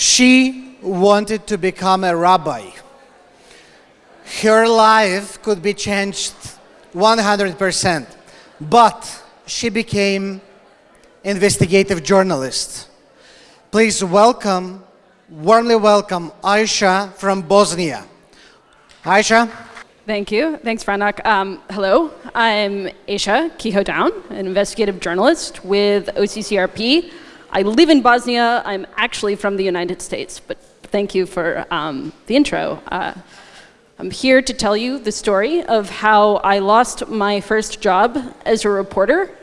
She wanted to become a rabbi. Her life could be changed 100%, but she became investigative journalist. Please welcome, warmly welcome Aisha from Bosnia. Aisha. Thank you. Thanks, Franak. Um, hello, I'm Aisha Kehoe-Down, an investigative journalist with OCCRP. I live in Bosnia. I'm actually from the United States, but thank you for um, the intro. Uh, I'm here to tell you the story of how I lost my first job as a reporter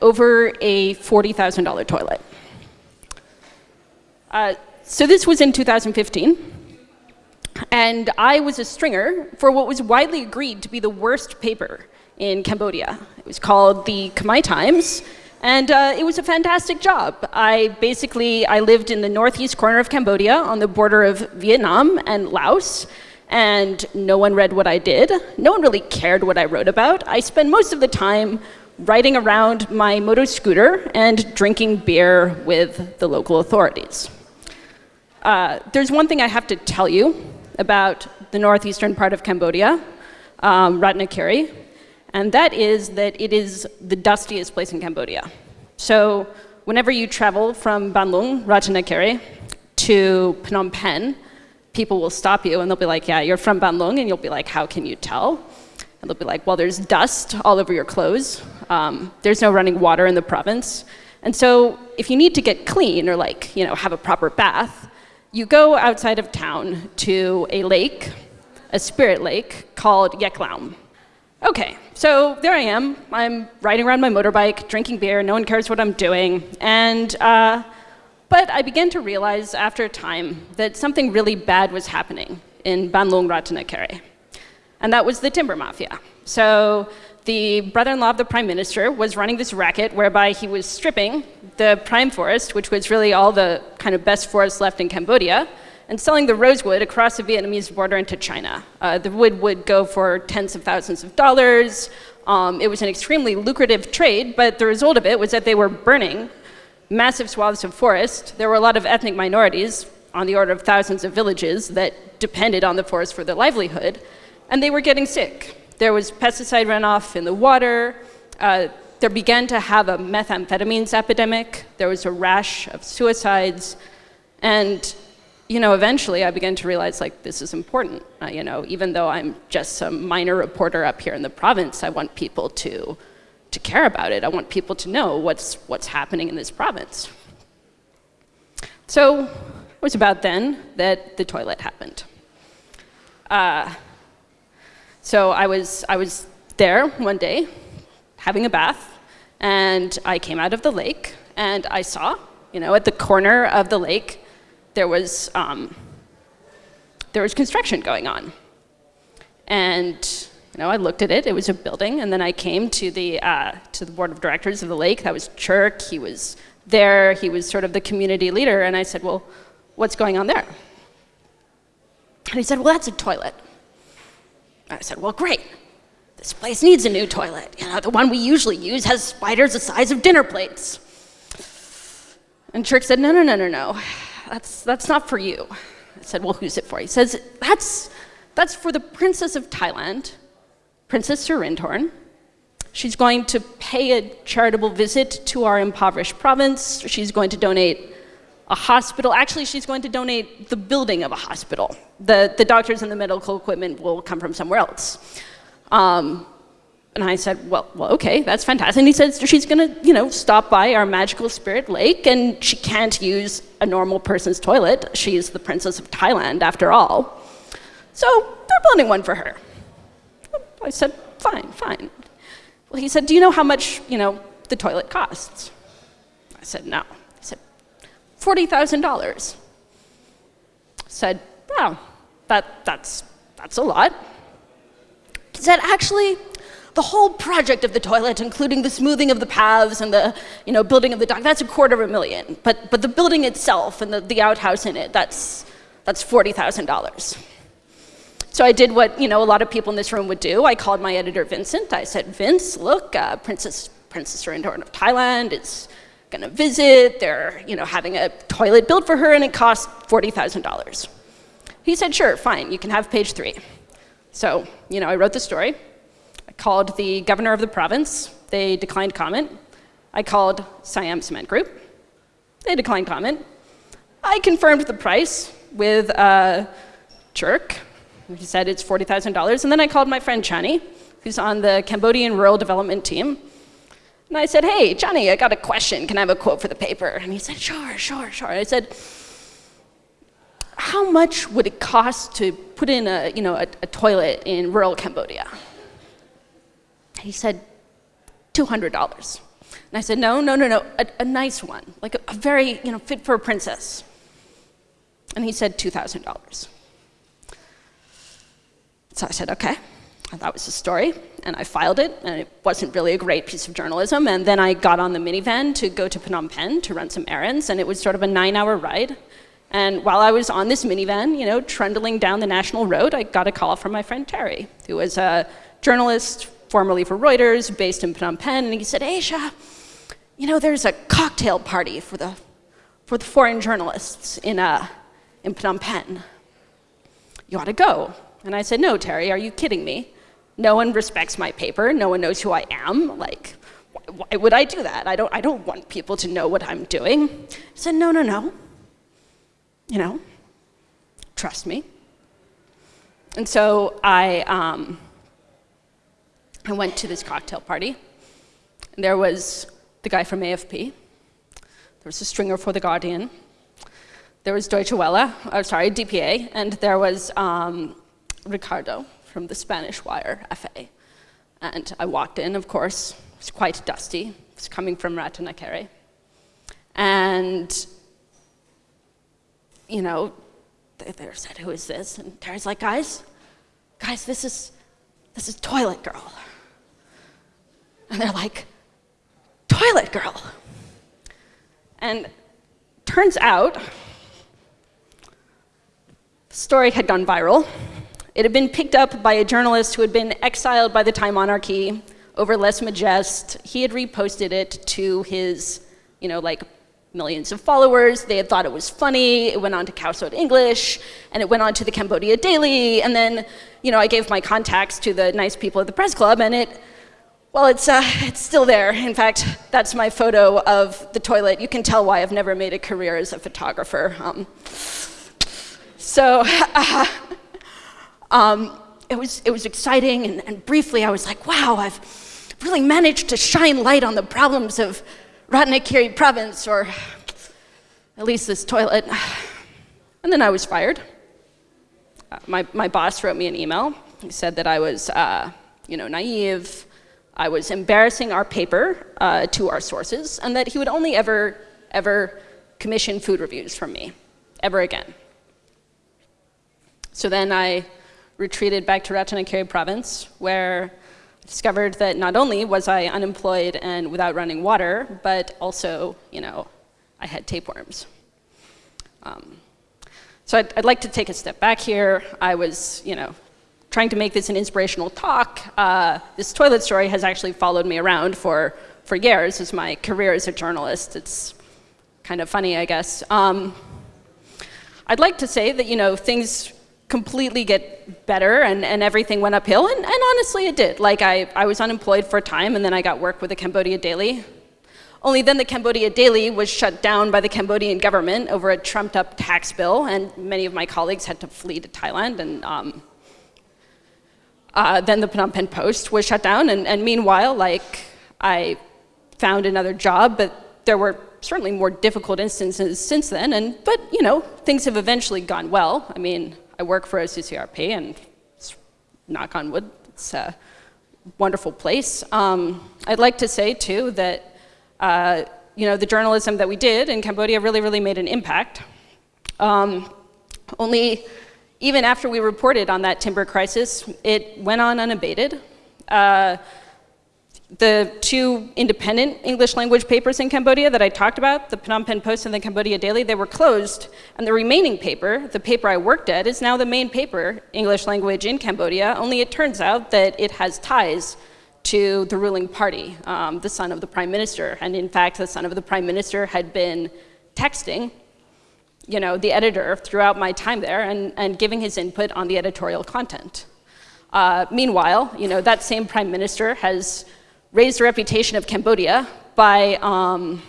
over a $40,000 toilet. Uh, so this was in 2015. And I was a stringer for what was widely agreed to be the worst paper in Cambodia. It was called the Khmer Times, and uh, it was a fantastic job. I basically, I lived in the northeast corner of Cambodia on the border of Vietnam and Laos, and no one read what I did. No one really cared what I wrote about. I spent most of the time riding around my moto scooter and drinking beer with the local authorities. Uh, there's one thing I have to tell you about the northeastern part of Cambodia, um, Ratanakiri, and that is that it is the dustiest place in Cambodia. So whenever you travel from Banlung, to Phnom Penh, people will stop you and they'll be like, yeah, you're from Banlung, and you'll be like, how can you tell? And they'll be like, well, there's dust all over your clothes. Um, there's no running water in the province. And so if you need to get clean or like, you know, have a proper bath, you go outside of town to a lake, a spirit lake called Yeak Laom. Okay, so there I am. I'm riding around my motorbike, drinking beer, no one cares what I'm doing. And, uh, but I began to realize after a time that something really bad was happening in Ban Luang Ratanakiri. And that was the timber mafia. So the brother-in-law of the prime minister was running this racket whereby he was stripping the prime forest, which was really all the kind of best forest left in Cambodia, and selling the rosewood across the Vietnamese border into China. Uh, the wood would go for tens of thousands of dollars. Um, it was an extremely lucrative trade, but the result of it was that they were burning massive swaths of forest. There were a lot of ethnic minorities, on the order of thousands of villages, that depended on the forest for their livelihood, and they were getting sick. There was pesticide runoff in the water. Uh, there began to have a methamphetamines epidemic. There was a rash of suicides. And, you know, eventually I began to realize, like, this is important. Uh, you know, even though I'm just some minor reporter up here in the province, I want people to, to care about it. I want people to know what's, what's happening in this province. So it was about then that the toilet happened. Uh, so I was, I was there one day having a bath and I came out of the lake and I saw, you know, at the corner of the lake, there was, um, there was construction going on. And, you know, I looked at it, it was a building, and then I came to the, uh, to the board of directors of the lake, that was Chirk, he was there, he was sort of the community leader, and I said, well, what's going on there? And he said, well, that's a toilet. I said, well, great. This place needs a new toilet. You know, the one we usually use has spiders the size of dinner plates. And Chirk said, no, no, no, no, no. That's, that's not for you. I said, well, who's it for? He says, that's, that's for the Princess of Thailand, Princess Sirindhorn. She's going to pay a charitable visit to our impoverished province. She's going to donate a hospital. Actually, she's going to donate the building of a hospital. The, the doctors and the medical equipment will come from somewhere else. Um, and I said, well, well, okay, that's fantastic. And he said she's gonna, you know, stop by our magical spirit lake and she can't use a normal person's toilet. She's the princess of Thailand after all. So they're building one for her. I said, fine, fine. Well, he said, do you know how much, you know, the toilet costs? I said, no. He said, $40,000. Said, wow, that, that's, that's a lot. He said, actually, the whole project of the toilet, including the smoothing of the paths and the you know, building of the dock, that's a quarter of a million. But, but the building itself and the, the outhouse in it, that's, that's $40,000. So I did what you know, a lot of people in this room would do. I called my editor, Vincent. I said, Vince, look, uh, Princess, Princess Sirindhorn of Thailand is gonna visit, they're you know, having a toilet built for her and it costs $40,000. He said, sure, fine, you can have page three. So, you know, I wrote the story. Called the governor of the province. They declined comment. I called Siam Cement Group. They declined comment. I confirmed the price with uh, Jerk. He said it's $40,000. And then I called my friend Chani, who's on the Cambodian rural development team. And I said, hey, Johnny, I got a question. Can I have a quote for the paper? And he said, sure, sure, sure. I said, how much would it cost to put in a, you know, a, a toilet in rural Cambodia? He said, $200. And I said, no, no, no, no, a, a nice one, like a, a, very, you know, fit for a princess. And he said $2,000. So I said, okay. that was the story, and I filed it, and it wasn't really a great piece of journalism. And then I got on the minivan to go to Phnom Penh to run some errands, and it was sort of a nine-hour ride. And while I was on this minivan, you know, trundling down the national road, I got a call from my friend Terry, who was a journalist formerly for Reuters, based in Phnom Penh, and he said, Aisha, you know, there's a cocktail party for the, for the foreign journalists in, uh, in Phnom Penh. You ought to go. And I said, no, Terry, are you kidding me? No one respects my paper. No one knows who I am. Like, why, would I do that? I don't, I don't want people to know what I'm doing. I said, no, no, no. You know, trust me. And so I, um, I went to this cocktail party. And there was the guy from AFP. There was a stringer for The Guardian. There was Deutsche Welle, oh, sorry, DPA, and there was um, Ricardo from the Spanish Wire, EFE. And I walked in, of course, it was quite dusty. It was coming from Ratanakiri. And, you know, they, they said, who is this? And Terry's like, guys, guys, this is, this is Toilet Girl. And they're like, Toilet Girl. And turns out, the story had gone viral. It had been picked up by a journalist who had been exiled by the Thai monarchy over lese majeste. He had reposted it to his, you know, like millions of followers. They had thought it was funny. It went on to Sot English, and it went on to the Cambodia Daily. And then, you know, I gave my contacts to the nice people at the press club, and it, well, it's, uh, it's still there. In fact, that's my photo of the toilet. You can tell why I've never made a career as a photographer. Um, so uh, um, it, was, it was exciting, and, and briefly I was like, wow, I've really managed to shine light on the problems of Ratanakiri province, or at least this toilet. And then I was fired. Uh, my, my boss wrote me an email. He said that I was, uh, you know, naive, I was embarrassing our paper uh, to our sources, and that he would only ever, ever commission food reviews from me, ever again. So then I retreated back to Ratanakiri province, where I discovered that not only was I unemployed and without running water, but also, you know, I had tapeworms. Um, so I'd, I'd, like to take a step back here. I was, you know, trying to make this an inspirational talk. Uh, this toilet story has actually followed me around for, for years as my career as a journalist. It's kind of funny, I guess. Um, I'd like to say that, you know, things completely get better and, and everything went uphill, and, and honestly it did. Like I, I was unemployed for a time and then I got work with the Cambodia Daily. Only then the Cambodia Daily was shut down by the Cambodian government over a trumped up tax bill and many of my colleagues had to flee to Thailand and um, uh, then the Phnom Penh Post was shut down and, and meanwhile like I found another job but there were certainly more difficult instances since then and but you know things have eventually gone well. I mean I work for OCCRP, and knock on wood, it's a wonderful place. Um, I'd like to say, too, that uh, you know, the journalism that we did in Cambodia really, really made an impact. Um, only even after we reported on that timber crisis, it went on unabated. Uh, the two independent English language papers in Cambodia that I talked about, the Phnom Penh Post and the Cambodia Daily, they were closed. And the remaining paper, the paper I worked at, is now the main paper, English language in Cambodia, only it turns out that it has ties to the ruling party, um, the son of the prime minister. And in fact, the son of the prime minister had been texting you know, the editor throughout my time there and, and giving his input on the editorial content. Uh, meanwhile, you know, that same prime minister has raised the reputation of Cambodia by um,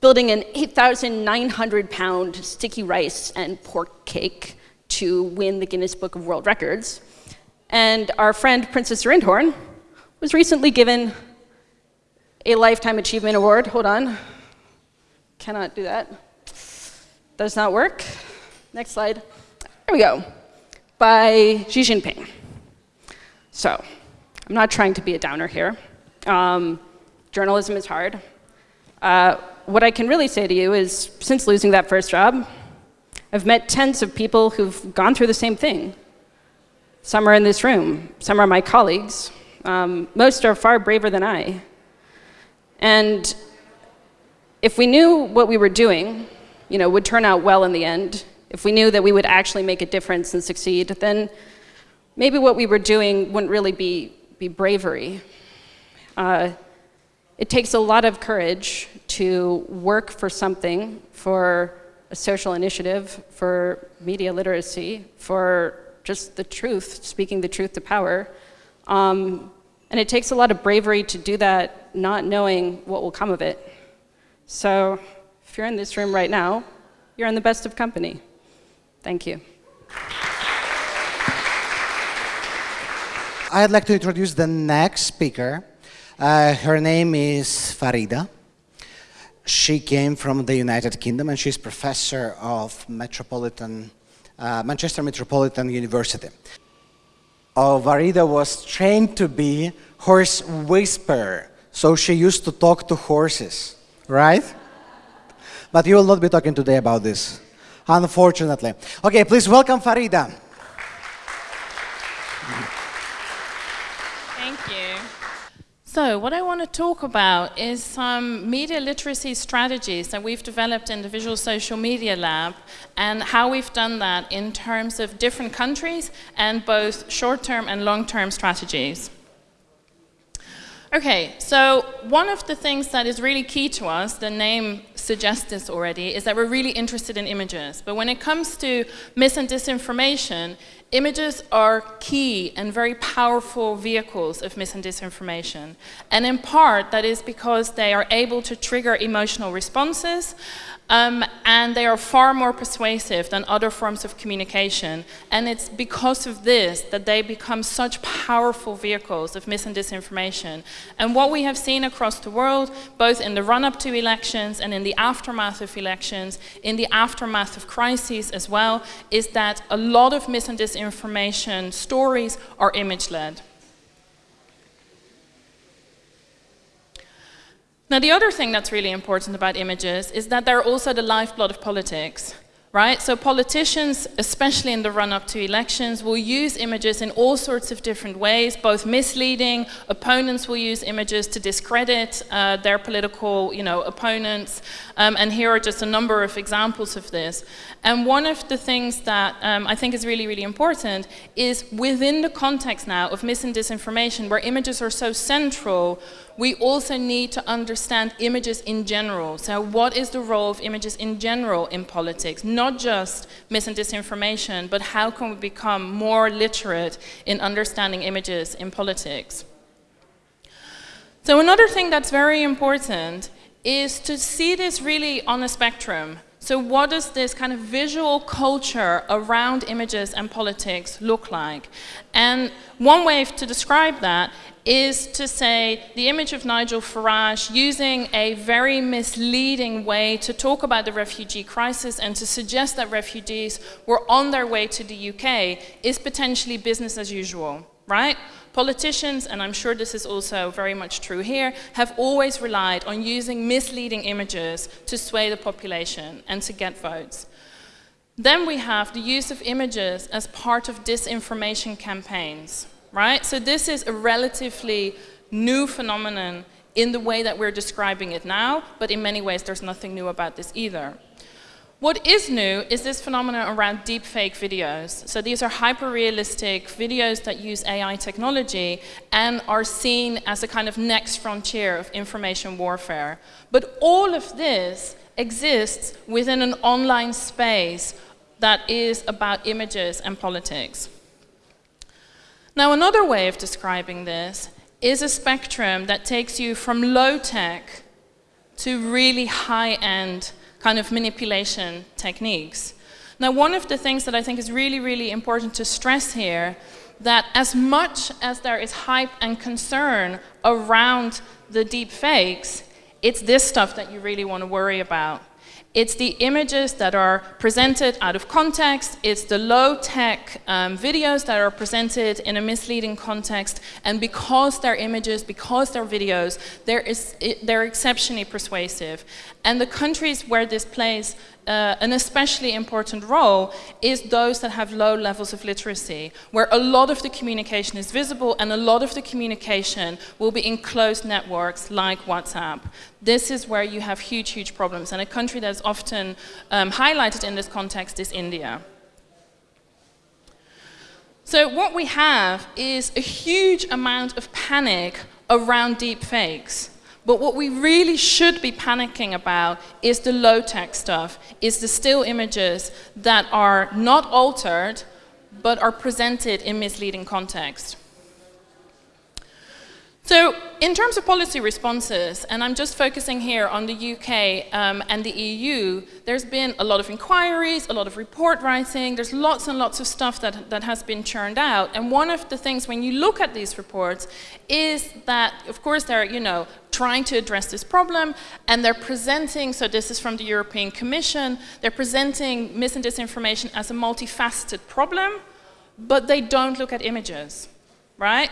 building an 8,900 pound sticky rice and pork cake to win the Guinness Book of World Records. And our friend Princess Rindhorn was recently given a Lifetime Achievement Award. Hold on. Cannot do that. Does not work. Next slide. There we go. By Xi Jinping. So, I'm not trying to be a downer here. Um, journalism is hard. Uh, what I can really say to you is, since losing that first job, I've met tens of people who've gone through the same thing. Some are in this room, some are my colleagues. Um, most are far braver than I. And if we knew what we were doing, you know, would turn out well in the end, if we knew that we would actually make a difference and succeed, then maybe what we were doing wouldn't really be, be bravery. Uh, it takes a lot of courage to work for something, for a social initiative, for media literacy, for just the truth, speaking the truth to power. Um, and it takes a lot of bravery to do that, not knowing what will come of it. So you're in this room right now, you're in the best of company. Thank you. I'd like to introduce the next speaker. Uh, her name is Farida. She came from the United Kingdom and she's professor of Metropolitan, uh, Manchester Metropolitan University. Oh, Farida was trained to be horse whisperer, so she used to talk to horses, right? But you will not be talking today about this, unfortunately. Okay, please welcome Farida. Thank you. So what I want to talk about is some media literacy strategies that we've developed in the Visual Social Media Lab and how we've done that in terms of different countries and both short-term and long-term strategies. Okay, so one of the things that is really key to us, the name suggests this already, is that we're really interested in images. But when it comes to mis and disinformation, Images are key and very powerful vehicles of mis and disinformation. And in part, that is because they are able to trigger emotional responses um, and they are far more persuasive than other forms of communication. And it's because of this that they become such powerful vehicles of mis and disinformation. And what we have seen across the world, both in the run-up to elections and in the aftermath of elections, in the aftermath of crises as well, is that a lot of mis and disinformation stories are image-led. Now, the other thing that's really important about images is that they're also the lifeblood of politics, right? So politicians, especially in the run-up to elections, will use images in all sorts of different ways, both misleading, opponents will use images to discredit uh, their political, you know, opponents, um, and here are just a number of examples of this. And one of the things that um, I think is really, really important is within the context now of mis and disinformation, where images are so central, we also need to understand images in general. So what is the role of images in general in politics? Not just mis and disinformation, but how can we become more literate in understanding images in politics? So another thing that's very important is to see this really on a spectrum. So what does this kind of visual culture around images and politics look like? And one way to describe that is to say the image of Nigel Farage using a very misleading way to talk about the refugee crisis and to suggest that refugees were on their way to the UK is potentially business as usual, right? Politicians, and I'm sure this is also very much true here, have always relied on using misleading images to sway the population and to get votes. Then we have the use of images as part of disinformation campaigns, right? So this is a relatively new phenomenon in the way that we're describing it now, but in many ways there's nothing new about this either. What is new is this phenomenon around deepfake videos. So these are hyper-realistic videos that use AI technology and are seen as a kind of next frontier of information warfare. But all of this exists within an online space that is about images and politics. Now another way of describing this is a spectrum that takes you from low-tech to really high-end kind of manipulation techniques. Now, one of the things that I think is really, really important to stress here, that as much as there is hype and concern around the deep fakes, it's this stuff that you really want to worry about. It's the images that are presented out of context. It's the low-tech um, videos that are presented in a misleading context. And because they're images, because they're videos, is, they're exceptionally persuasive. And the countries where this plays uh, an especially important role is those that have low levels of literacy, where a lot of the communication is visible and a lot of the communication will be in closed networks like WhatsApp. This is where you have huge, huge problems. And a country that's often um, highlighted in this context is India. So what we have is a huge amount of panic around deep fakes. But what we really should be panicking about is the low-tech stuff, is the still images that are not altered, but are presented in misleading context. So in terms of policy responses, and I'm just focusing here on the UK um, and the EU, there's been a lot of inquiries, a lot of report writing, there's lots and lots of stuff that, that has been churned out. And one of the things when you look at these reports is that, of course, they're, you know, trying to address this problem, and they're presenting, so this is from the European Commission, they're presenting mis and disinformation as a multifaceted problem, but they don't look at images, right?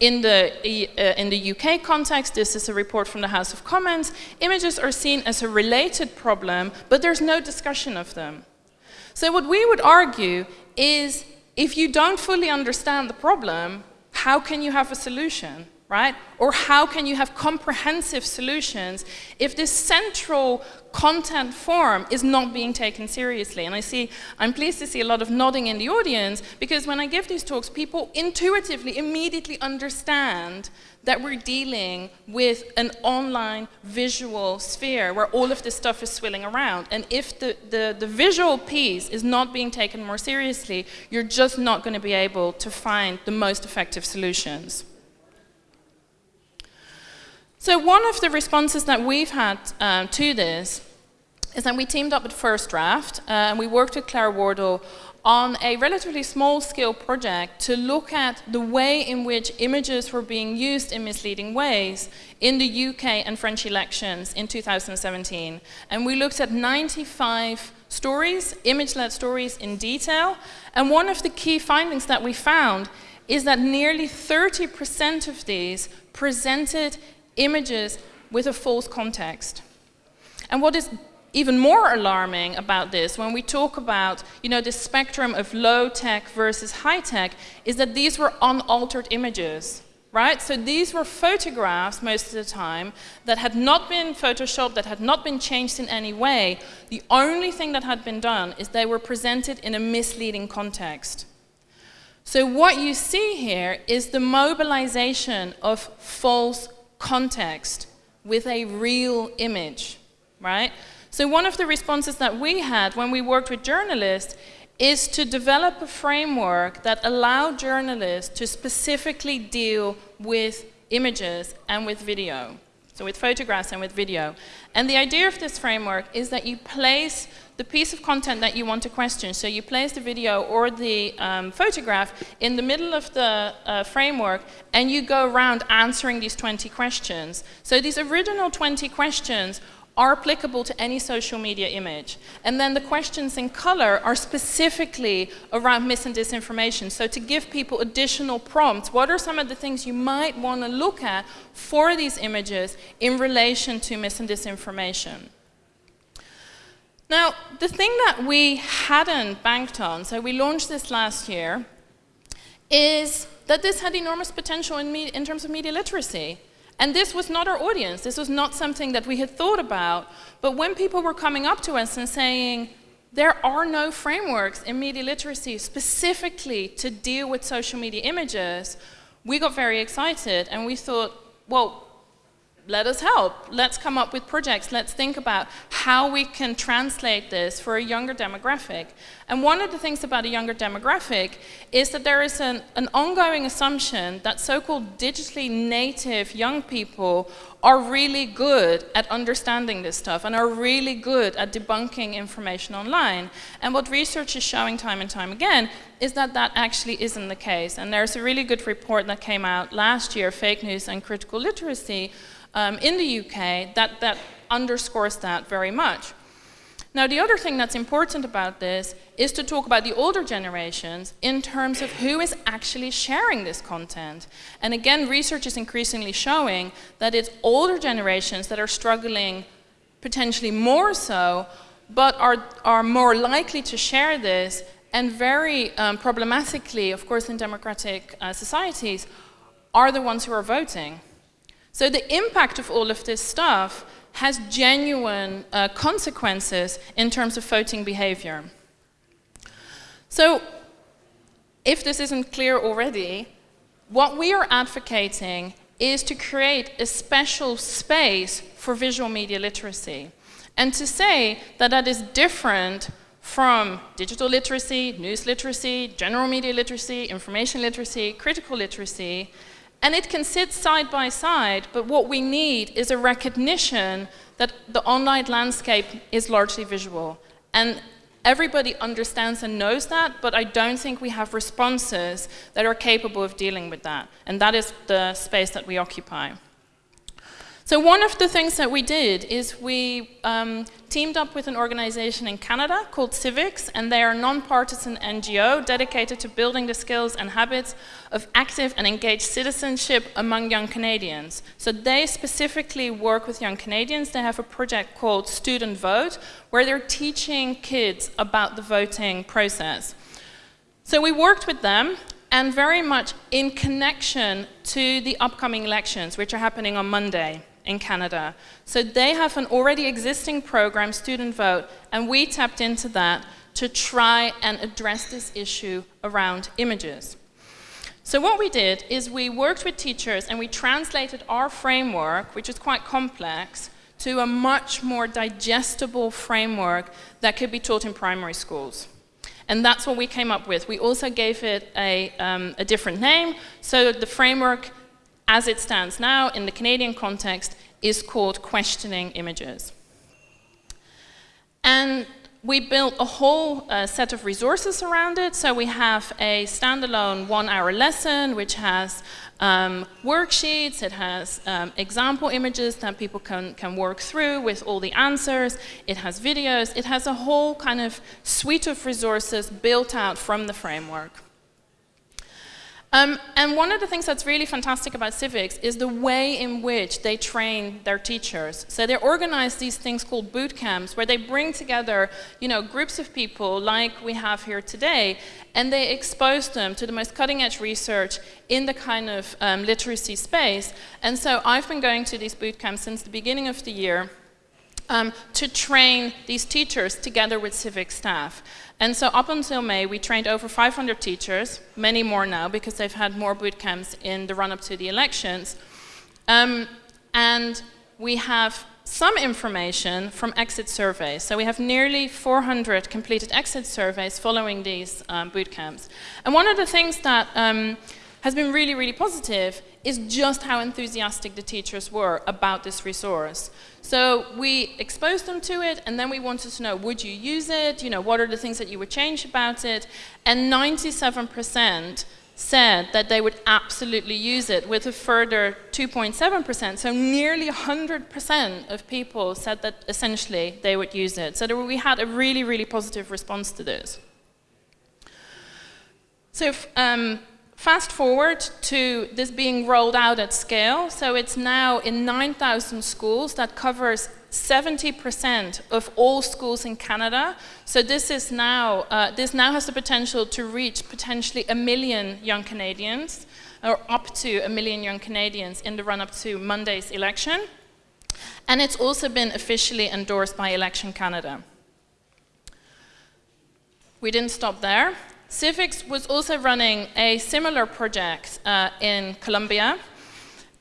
In the, uh, in the UK context, this is a report from the House of Commons, images are seen as a related problem, but there's no discussion of them. So what we would argue is, if you don't fully understand the problem, how can you have a solution? Right? Or how can you have comprehensive solutions if this central content form is not being taken seriously? And I see, I'm pleased to see a lot of nodding in the audience because when I give these talks, people intuitively, immediately understand that we're dealing with an online visual sphere where all of this stuff is swilling around. And if the, the, the visual piece is not being taken more seriously, you're just not going to be able to find the most effective solutions. So one of the responses that we've had um, to this is that we teamed up with First Draft uh, and we worked with Claire Wardle on a relatively small scale project to look at the way in which images were being used in misleading ways in the UK and French elections in 2017. And we looked at 95 stories, image-led stories in detail. And one of the key findings that we found is that nearly 30% of these presented images with a false context. And what is even more alarming about this, when we talk about you know, the spectrum of low-tech versus high-tech, is that these were unaltered images. Right? So these were photographs most of the time that had not been photoshopped, that had not been changed in any way. The only thing that had been done is they were presented in a misleading context. So what you see here is the mobilization of false context with a real image, right? So one of the responses that we had when we worked with journalists is to develop a framework that allowed journalists to specifically deal with images and with video. So with photographs and with video. And the idea of this framework is that you place the piece of content that you want to question. So you place the video or the um, photograph in the middle of the uh, framework and you go around answering these 20 questions. So these original 20 questions are applicable to any social media image. And then the questions in color are specifically around mis and disinformation. So to give people additional prompts, what are some of the things you might want to look at for these images in relation to mis and disinformation? Now, the thing that we hadn't banked on, so we launched this last year, is that this had enormous potential in, in, terms of media literacy. And this was not our audience. This was not something that we had thought about. But when people were coming up to us and saying, there are no frameworks in media literacy specifically to deal with social media images, we got very excited and we thought, well, let us help. Let's come up with projects. Let's think about how we can translate this for a younger demographic. And one of the things about a younger demographic is that there is an, an ongoing assumption that so-called digitally native young people are really good at understanding this stuff and are really good at debunking information online. And what research is showing time and time again is that that actually isn't the case. And there's a really good report that came out last year, Fake News and Critical Literacy, um, in the UK that, that underscores that very much. Now, the other thing that's important about this is to talk about the older generations in terms of who is actually sharing this content. And again, research is increasingly showing that it's older generations that are struggling potentially more so, but are, are more likely to share this and very um, problematically, of course, in democratic uh, societies, are the ones who are voting. So the impact of all of this stuff has genuine uh, consequences in terms of voting behavior. So if this isn't clear already, what we are advocating is to create a special space for visual media literacy and to say that that is different from digital literacy, news literacy, general media literacy, information literacy, critical literacy, and it can sit side by side, but what we need is a recognition that the online landscape is largely visual. And everybody understands and knows that, but I don't think we have responses that are capable of dealing with that. And that is the space that we occupy. So one of the things that we did is we um, teamed up with an organization in Canada called CIVIX, and they are a non-partisan NGO dedicated to building the skills and habits of active and engaged citizenship among young Canadians. So they specifically work with young Canadians. They have a project called Student Vote, where they're teaching kids about the voting process. So we worked with them, and very much in connection to the upcoming elections, which are happening on Monday in Canada. So they have an already existing program, Student Vote, and we tapped into that to try and address this issue around images. So what we did is we worked with teachers and we translated our framework, which is quite complex, to a much more digestible framework that could be taught in primary schools. And that's what we came up with. We also gave it a, um, a different name. So the framework as it stands now in the Canadian context, is called questioning images. And we built a whole uh, set of resources around it. So we have a standalone one-hour lesson, which has um, worksheets, it has um, example images that people can, can work through with all the answers, it has videos, it has a whole kind of suite of resources built out from the framework. Um, and one of the things that's really fantastic about CIVIX is the way in which they train their teachers. So they organize these things called boot camps where they bring together, you know, groups of people like we have here today, and they expose them to the most cutting edge research in the kind of um, literacy space. And so I've been going to these boot camps since the beginning of the year um, to train these teachers together with CIVIX staff. And so up until May, we trained over 500 teachers, many more now because they've had more boot camps in the run-up to the elections. Um, and we have some information from exit surveys. So we have nearly 400 completed exit surveys following these um, boot camps. And one of the things that um, has been really, really positive is just how enthusiastic the teachers were about this resource. So we exposed them to it, and then we wanted to know, would you use it? You know, what are the things that you would change about it? And 97% said that they would absolutely use it, with a further 2.7%. So nearly 100% of people said that essentially they would use it. So we had a really, really positive response to this. So um, Fast forward to this being rolled out at scale. So it's now in 9,000 schools that covers 70% of all schools in Canada. So this is now, uh, this now has the potential to reach potentially a million young Canadians, or up to a million young Canadians in the run-up to Monday's election. And it's also been officially endorsed by Election Canada. we didn't stop there. CIVIX was also running a similar project uh, in Colombia.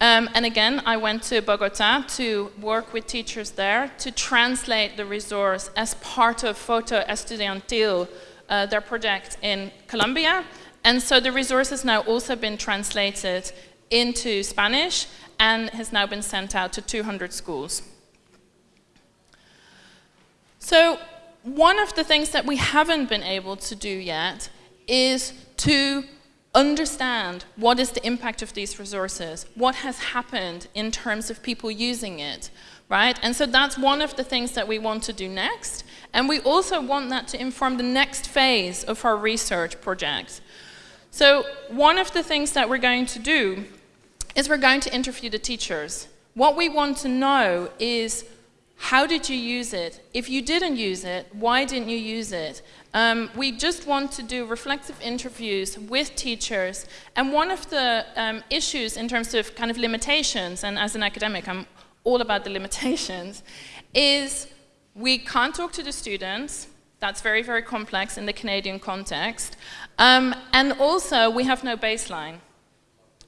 Um, and again, I went to Bogota to work with teachers there to translate the resource as part of Voto Estudiantil, uh, their project in Colombia. And so the resource has now also been translated into Spanish and has now been sent out to 200 schools. So one of the things that we haven't been able to do yet is to understand what is the impact of these resources, what has happened in terms of people using it, right? And so that's one of the things that we want to do next. And we also want that to inform the next phase of our research project. So one of the things that we're going to do is we're going to interview the teachers. What we want to know is how did you use it? If you didn't use it, why didn't you use it? Um, we just want to do reflective interviews with teachers. And one of the um, issues in terms of kind of limitations, and as an academic, I'm all about the limitations, is we can't talk to the students. That's very, very complex in the Canadian context. Um, and also, we have no baseline,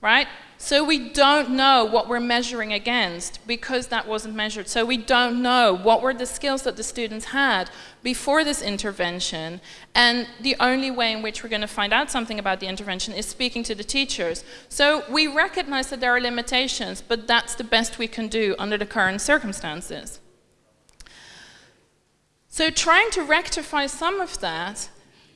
right? So we don't know what we're measuring against because that wasn't measured. So we don't know what were the skills that the students had before this intervention. And the only way in which we're going to find out something about the intervention is speaking to the teachers. So we recognize that there are limitations, but that's the best we can do under the current circumstances. So trying to rectify some of that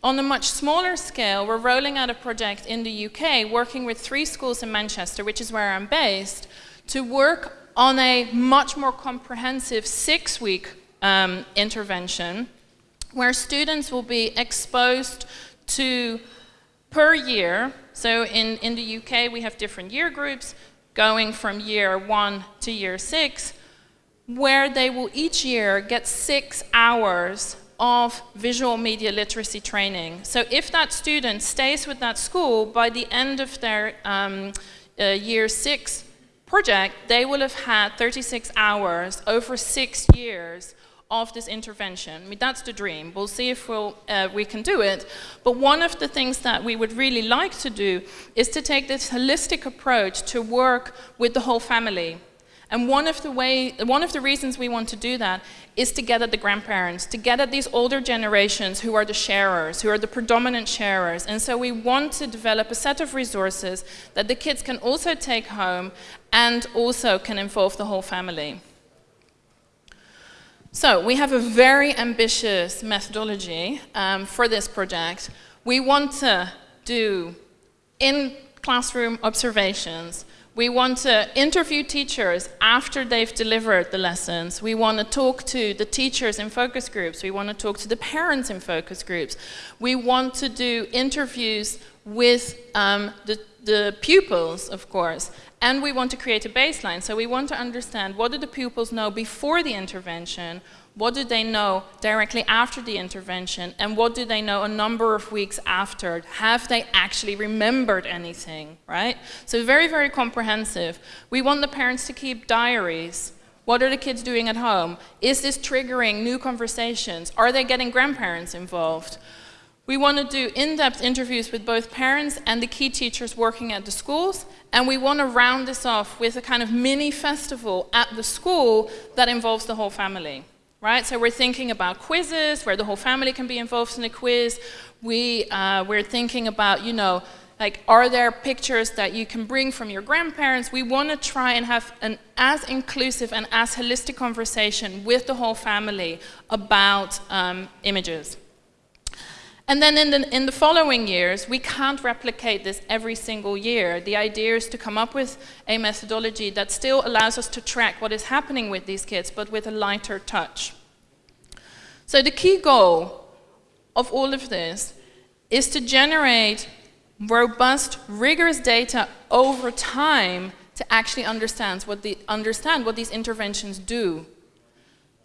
on a much smaller scale, we're rolling out a project in the UK, working with three schools in Manchester, which is where I'm based, to work on a much more comprehensive six-week um, intervention, where students will be exposed to, per year, so in, in the UK we have different year groups, going from year one to year six, where they will each year get six hours of visual media literacy training. So if that student stays with that school, by the end of their um, uh, year six project, they will have had 36 hours over six years of this intervention. I mean, that's the dream. We'll see if we'll, uh, we can do it. But one of the things that we would really like to do is to take this holistic approach to work with the whole family. And one of the way, one of the reasons we want to do that is to get at the grandparents, to get at these older generations who are the sharers, who are the predominant sharers. And so we want to develop a set of resources that the kids can also take home and also can involve the whole family. So we have a very ambitious methodology um, for this project. We want to do in classroom observations, we want to interview teachers after they've delivered the lessons. We want to talk to the teachers in focus groups. We want to talk to the parents in focus groups. We want to do interviews with um, the, the pupils, of course, and we want to create a baseline. So we want to understand what do the pupils know before the intervention, what do they know directly after the intervention? And what do they know a number of weeks after? Have they actually remembered anything, right? So very, very comprehensive. We want the parents to keep diaries. What are the kids doing at home? Is this triggering new conversations? Are they getting grandparents involved? We want to do in-depth interviews with both parents and the key teachers working at the schools, and we want to round this off with a kind of mini festival at the school that involves the whole family right? So we're thinking about quizzes where the whole family can be involved in a quiz. We, uh, we're thinking about, you know, like, are there pictures that you can bring from your grandparents? We want to try and have an as inclusive and as holistic conversation with the whole family about um, images. And then in the, in the following years, we can't replicate this every single year. The idea is to come up with a methodology that still allows us to track what is happening with these kids, but with a lighter touch. So the key goal of all of this is to generate robust, rigorous data over time to actually understand what, the, understand what these interventions do.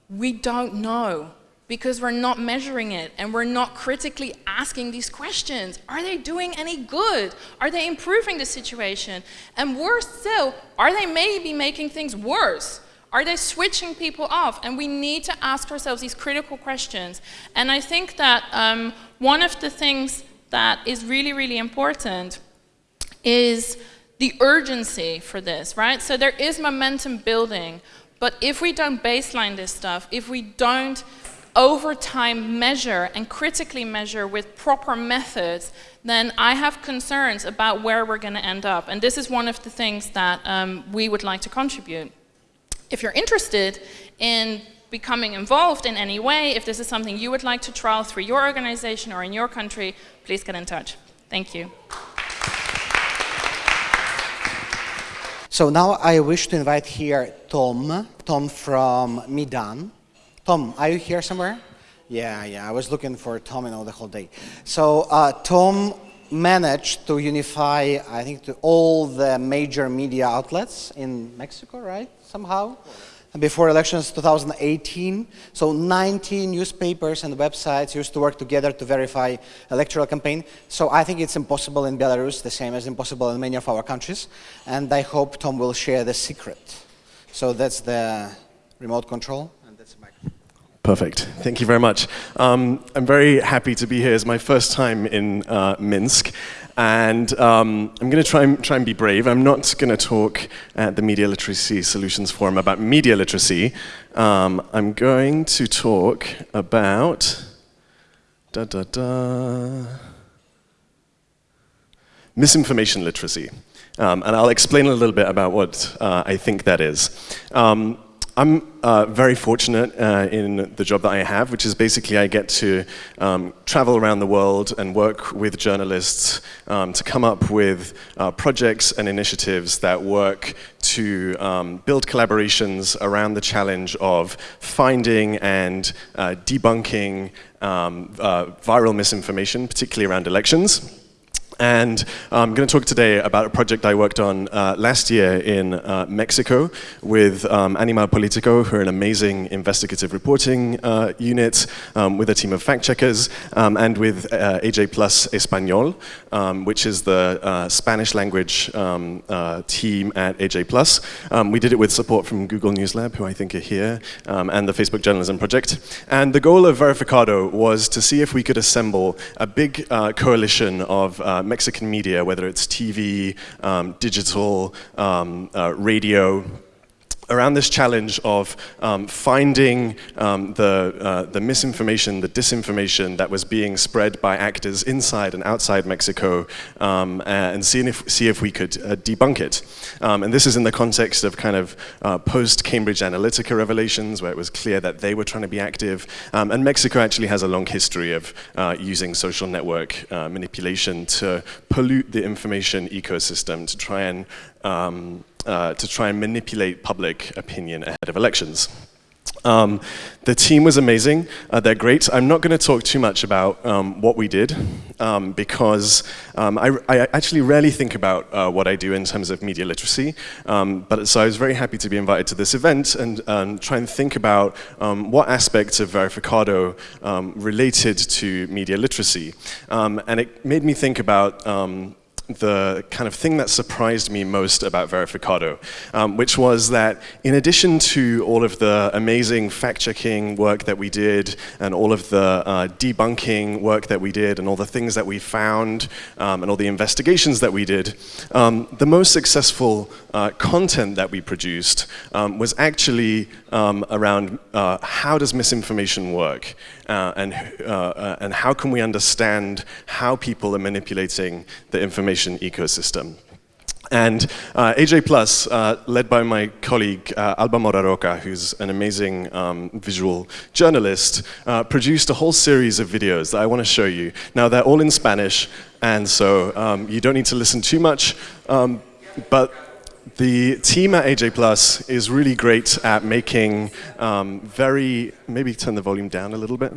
We don't know because we're not measuring it and we're not critically asking these questions. Are they doing any good? Are they improving the situation? And worse still, are they maybe making things worse? Are they switching people off? And we need to ask ourselves these critical questions. And I think that um, one of the things that is really, really important is the urgency for this, right? So there is momentum building, but if we don't baseline this stuff, if we don't over time measure and critically measure with proper methods, then I have concerns about where we're going to end up. And this is one of the things that um, we would like to contribute. If you're interested in becoming involved in any way, if this is something you would like to trial through your organization or in your country, please get in touch. Thank you. So now I wish to invite here Tom, Tom from Meedan. Tom, are you here somewhere? Yeah, yeah, I was looking for Tom you know, the whole day. So uh, Tom managed to unify, I think, to all the major media outlets in Mexico, right, somehow? before elections 2018. So 90 newspapers and websites used to work together to verify electoral campaign. So I think it's impossible in Belarus, the same as impossible in many of our countries. And I hope Tom will share the secret. So that's the remote control. And that's the microphone. Perfect. Thank you very much. Um, I'm very happy to be here. It's my first time in uh, Minsk. And um, I'm going to try and, try and be brave. I'm not going to talk at the Media Literacy Solutions Forum about media literacy. Um, I'm going to talk about da, da, da, misinformation literacy. Um, and I'll explain a little bit about what uh, I think that is. I'm uh, very fortunate uh, in the job that I have, which is basically I get to um, travel around the world and work with journalists um, to come up with uh, projects and initiatives that work to um, build collaborations around the challenge of finding and uh, debunking um, uh, viral misinformation, particularly around elections. And I'm going to talk today about a project I worked on uh, last year in uh, Mexico with um, Animal Politico, who are an amazing investigative reporting uh, unit, um, with a team of fact checkers, um, and with uh, AJ Plus Espanol, um, which is the uh, Spanish language um, uh, team at AJ Plus. Um, we did it with support from Google News Lab, who I think are here, and the Facebook Journalism Project. And the goal of Verificado was to see if we could assemble a big coalition of Mexican media, whether it's TV, um, digital, um, uh, radio, around this challenge of um, finding um, the, uh, the misinformation, the disinformation that was being spread by actors inside and outside Mexico um, and seeing if, see if we could uh, debunk it. Um, and this is in the context of kind of uh, post-Cambridge Analytica revelations where it was clear that they were trying to be active. Um, and Mexico actually has a long history of uh, using social network uh, manipulation to pollute the information ecosystem to try and um, uh, to try and manipulate public opinion ahead of elections. Um, the team was amazing. Uh, they're great. I'm not going to talk too much about um, what we did um, because um, I, I, actually rarely think about uh, what I do in terms of media literacy. Um, but so I was very happy to be invited to this event and um, try and think about what aspects of Verificado related to media literacy. and it made me think about the kind of thing that surprised me most about Verificado, um, which was that in addition to all of the amazing fact-checking work that we did and all of the uh, debunking work that we did and all the things that we found um, and all the investigations that we did, um, the most successful uh, content that we produced um, was actually um, around uh, how does misinformation work uh, and, uh, and how can we understand how people are manipulating the information ecosystem. And uh, AJ Plus, uh, led by my colleague uh, Alba Mora who's an amazing um, visual journalist, uh, produced a whole series of videos that I want to show you. Now, they're all in Spanish, and so um, you don't need to listen too much, um, but the team at AJ Plus is really great at making um, very, maybe turn the volume down a little bit.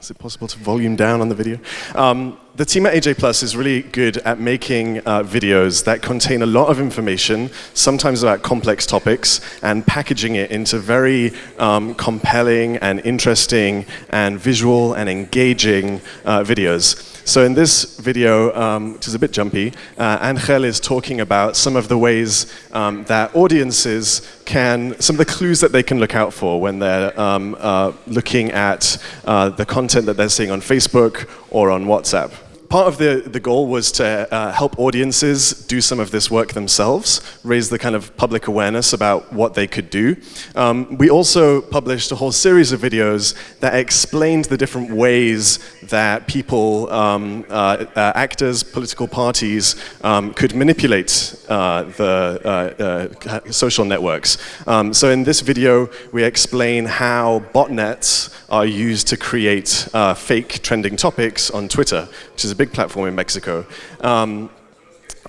Is it possible to volume down on the video? Um, the team at AJ Plus is really good at making uh, videos that contain a lot of information, sometimes about complex topics, and packaging it into very um, compelling and interesting and visual and engaging uh, videos. So in this video, um, which is a bit jumpy, uh, Angel is talking about some of the ways um, that audiences can, some of the clues that they can look out for when they're um, uh, looking at uh, the content that they're seeing on Facebook or on WhatsApp part of the, the goal was to uh, help audiences do some of this work themselves, raise the kind of public awareness about what they could do. Um, we also published a whole series of videos that explained the different ways that people, um, uh, uh, actors, political parties, um, could manipulate uh, the uh, uh, social networks. Um, so in this video, we explain how botnets are used to create fake trending topics on Twitter, which is a big platform in Mexico. Um,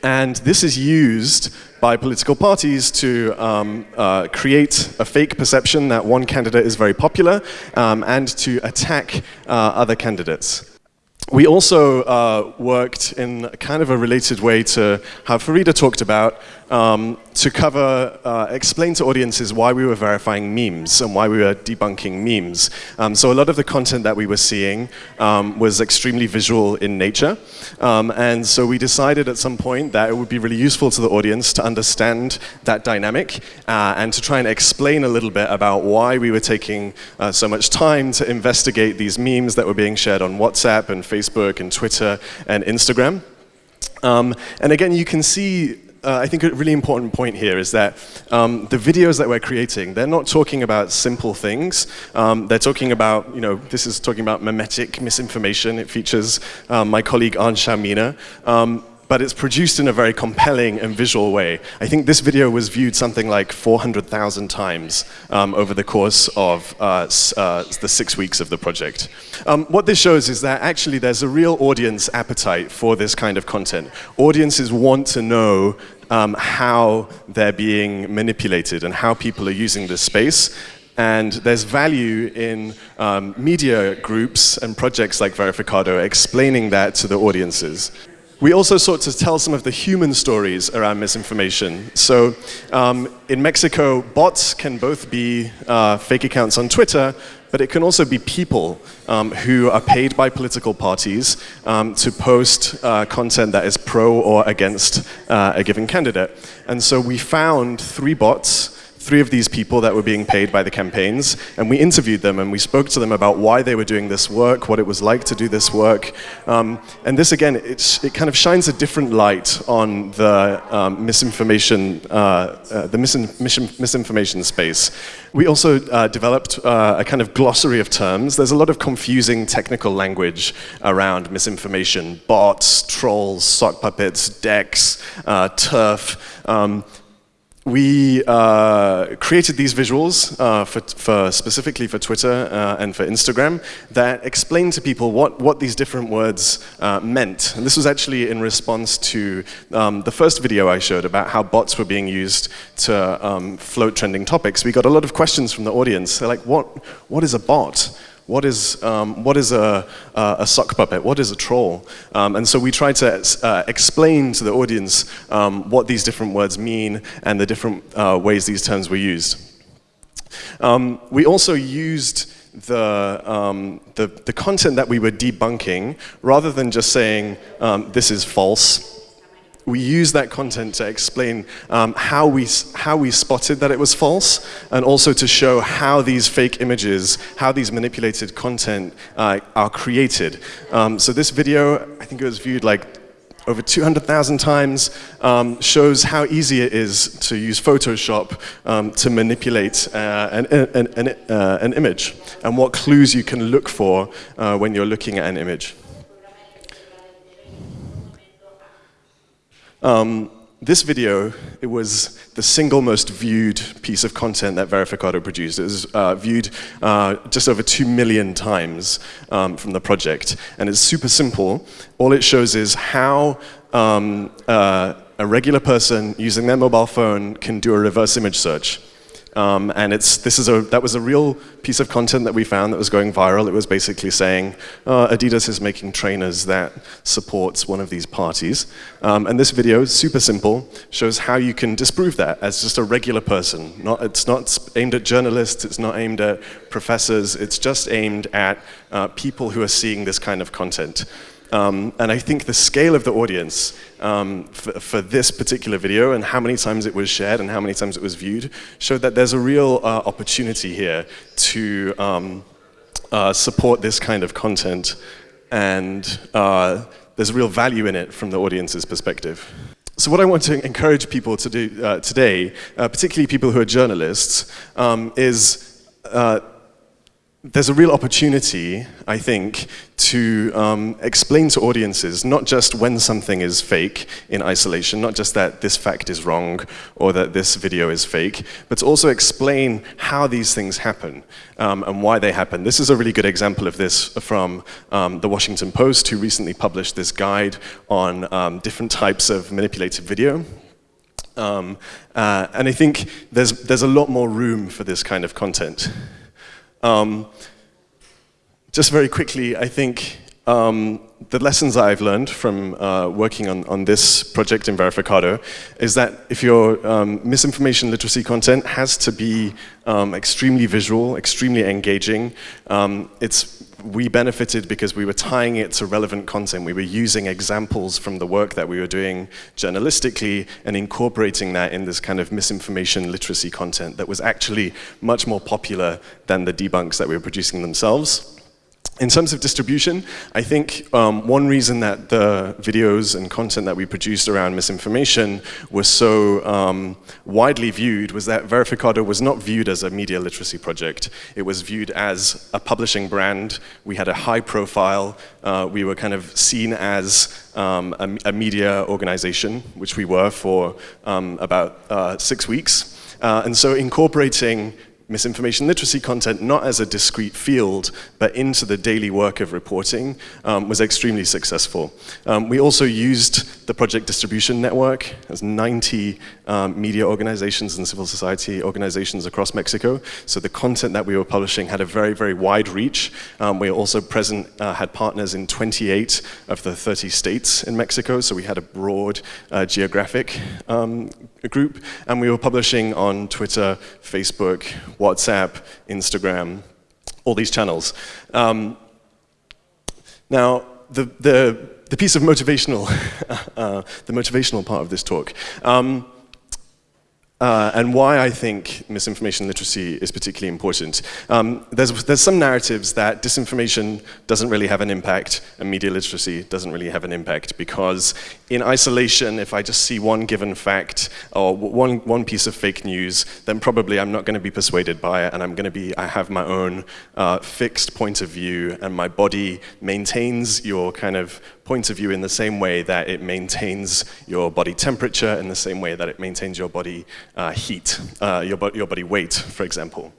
and this is used by political parties to um, uh, create a fake perception that one candidate is very popular um, and to attack uh, other candidates. We also uh, worked in kind of a related way to how Farida talked about um, to cover, uh, explain to audiences why we were verifying memes and why we were debunking memes. Um, so a lot of the content that we were seeing um, was extremely visual in nature. Um, and so we decided at some point that it would be really useful to the audience to understand that dynamic uh, and to try and explain a little bit about why we were taking uh, so much time to investigate these memes that were being shared on WhatsApp and Facebook and Twitter and Instagram. Um, and again, you can see uh, I think a really important point here is that um, the videos that we're creating, they're not talking about simple things. Um, they're talking about, you know, this is talking about memetic misinformation. It features um, my colleague An Xiao Mina. But it's produced in a very compelling and visual way. I think this video was viewed something like 400,000 times um, over the course of uh, uh, the six weeks of the project. Um, what this shows is that actually there's a real audience appetite for this kind of content. Audiences want to know um, how they're being manipulated and how people are using this space. And there's value in um, media groups and projects like Verificado explaining that to the audiences. We also sought to tell some of the human stories around misinformation. So um, in Mexico, bots can both be uh, fake accounts on Twitter, but it can also be people um, who are paid by political parties um, to post uh, content that is pro or against uh, a given candidate. And so we found three bots three of these people that were being paid by the campaigns, and we interviewed them and we spoke to them about why they were doing this work, what it was like to do this work. Um, and this, again, it kind of shines a different light on the um, misinformation, uh, uh, the misin misinformation space. We also uh, developed uh, a kind of glossary of terms. There's a lot of confusing technical language around misinformation, bots, trolls, sock puppets, decks, uh, turf. Um, we uh, created these visuals uh, for, for, specifically for Twitter uh, and for Instagram that explained to people what, what these different words uh, meant. And this was actually in response to um, the first video I showed about how bots were being used to um, float trending topics. We got a lot of questions from the audience. They're like, what, what is a bot? What is, um, what is a, a, sock puppet? What is a troll? Um, and so we tried to uh, explain to the audience um, what these different words mean and the different uh, ways these terms were used. Um, we also used the, um, the, the, content that we were debunking, rather than just saying, um, this is false, we use that content to explain um, how, we, how we spotted that it was false, and also to show how these fake images, how these manipulated content uh, are created. Um, so this video, I think it was viewed like over 200,000 times, um, shows how easy it is to use Photoshop um, to manipulate uh, an, an, an, uh, an, image, and what clues you can look for uh, when you're looking at an image. Um, this video, it was the single most viewed piece of content that Verificado produced. It was uh, viewed uh, just over 2 million times um, from the project. And it's super simple. All it shows is how um, uh, a regular person using their mobile phone can do a reverse image search. Um, and it's, this is a, that was a real piece of content that we found that was going viral. It was basically saying, uh, Adidas is making trainers that supports one of these parties. Um, and this video, super simple, shows how you can disprove that as just a regular person. Not, it's not aimed at journalists, it's not aimed at professors, it's just aimed at uh, people who are seeing this kind of content. Um, and I think the scale of the audience um, for, for, this particular video and how many times it was shared and how many times it was viewed showed that there's a real uh, opportunity here to um, uh, support this kind of content and uh, there's real value in it from the audience's perspective. So what I want to encourage people to do uh, today, uh, particularly people who are journalists, um, is uh, there's a real opportunity, I think, to um, explain to audiences not just when something is fake in isolation, not just that this fact is wrong or that this video is fake, but to also explain how these things happen um, and why they happen. This is a really good example of this from um, the Washington Post, who recently published this guide on um, different types of manipulated video. Um, uh, and I think there's, there's a lot more room for this kind of content. Um, just very quickly, I think um, the lessons I've learned from uh, working on, on this project in Verificado is that if your um, misinformation literacy content has to be um, extremely visual, extremely engaging, um, it's we benefited because we were tying it to relevant content. We were using examples from the work that we were doing journalistically and incorporating that in this kind of misinformation literacy content that was actually much more popular than the debunks that we were producing themselves. In terms of distribution, I think um, one reason that the videos and content that we produced around misinformation was so um, widely viewed was that Verificado was not viewed as a media literacy project. It was viewed as a publishing brand. We had a high profile. Uh, we were kind of seen as um, a, a, media organization, which we were for um, about uh, six weeks. Uh, and so incorporating misinformation literacy content not as a discrete field, but into the daily work of reporting um, was extremely successful. Um, we also used the project distribution network as 90 um, media organizations and civil society organizations across Mexico. So the content that we were publishing had a very, very wide reach. Um, we also present, uh, had partners in 28 of the 30 states in Mexico, so we had a broad uh, geographic um, group, and we were publishing on Twitter, Facebook, WhatsApp, Instagram, all these channels. Um, now, the, the, the, piece of motivational, uh, the motivational part of this talk, um, uh, and why I think misinformation literacy is particularly important. Um, there's, there's some narratives that disinformation doesn't really have an impact and media literacy doesn't really have an impact because in isolation, if I just see one given fact or one, one piece of fake news, then probably I'm not going to be persuaded by it and I'm going to be, I have my own uh, fixed point of view and my body maintains your kind of point of view in the same way that it maintains your body temperature, in the same way that it maintains your body uh, heat, uh, your, bo your body weight, for example.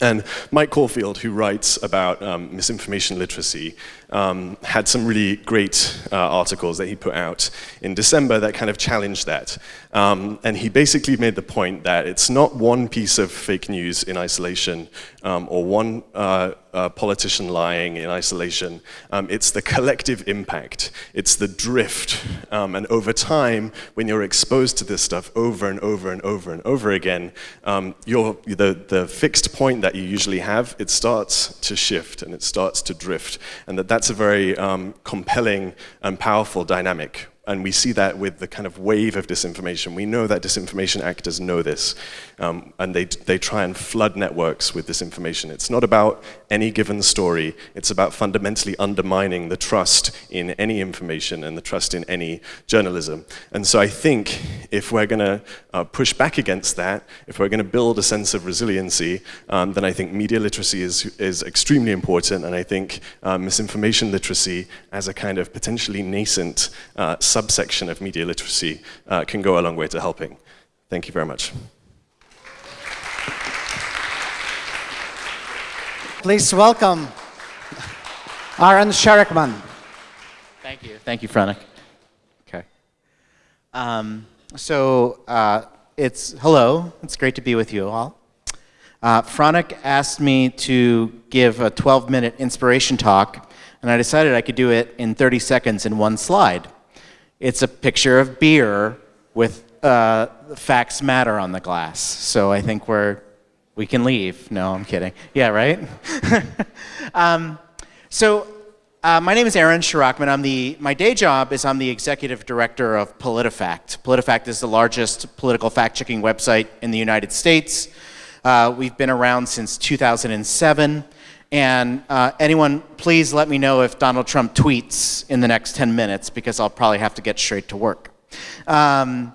And Mike Caulfield, who writes about um, misinformation literacy, um, had some really great uh, articles that he put out in December that kind of challenged that. Um, and he basically made the point that it's not one piece of fake news in isolation um, or one uh, uh, politician lying in isolation. Um, it's the collective impact. It's the drift. Um, and over time, when you're exposed to this stuff over and over and over and over again, um, the, the fixed point that you usually have, it starts to shift and it starts to drift. And that that's a very um, compelling and powerful dynamic and we see that with the kind of wave of disinformation. We know that disinformation actors know this, um, and they, they try and flood networks with disinformation. It's not about any given story, it's about fundamentally undermining the trust in any information and the trust in any journalism. And so I think if we're going to uh, push back against that, if we're going to build a sense of resiliency, um, then I think media literacy is, is extremely important, and I think uh, misinformation literacy as a kind of potentially nascent uh, subsection of media literacy uh, can go a long way to helping. Thank you very much. Please welcome Aaron Sharockman. Thank you. Thank you, Franek. Okay. Um, so uh, it's hello. It's great to be with you all. Uh, Franek asked me to give a 12 minute inspiration talk, and I decided I could do it in 30 seconds in one slide. It's a picture of beer with uh, facts matter on the glass. So I think we're, we can leave. No, I'm kidding. Yeah, right? um, so uh, my name is Aaron Sharockman. I'm the, my day job is I'm the executive director of PolitiFact. PolitiFact is the largest political fact-checking website in the United States. Uh, we've been around since 2007. And uh, anyone, please let me know if Donald Trump tweets in the next 10 minutes because I'll probably have to get straight to work. Um,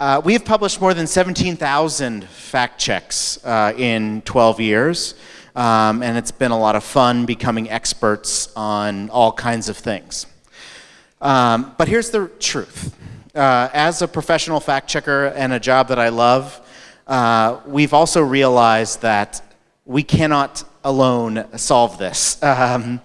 uh, we have published more than 17,000 fact checks uh, in 12 years, um, and it's been a lot of fun becoming experts on all kinds of things. Um, but here's the truth. Uh, as a professional fact checker and a job that I love, uh, we've also realized that we cannot alone solve this. Um,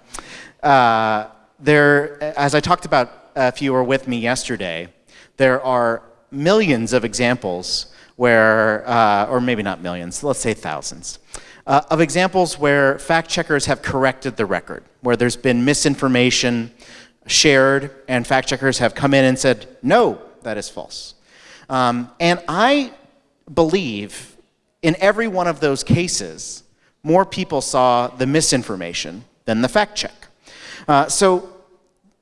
uh, there, as I talked about if you were with me yesterday, there are millions of examples where, uh, or maybe not millions, let's say thousands, uh, of examples where fact checkers have corrected the record, where there's been misinformation shared and fact checkers have come in and said, no, that is false. Um, and I believe in every one of those cases, more people saw the misinformation than the fact check. Uh, so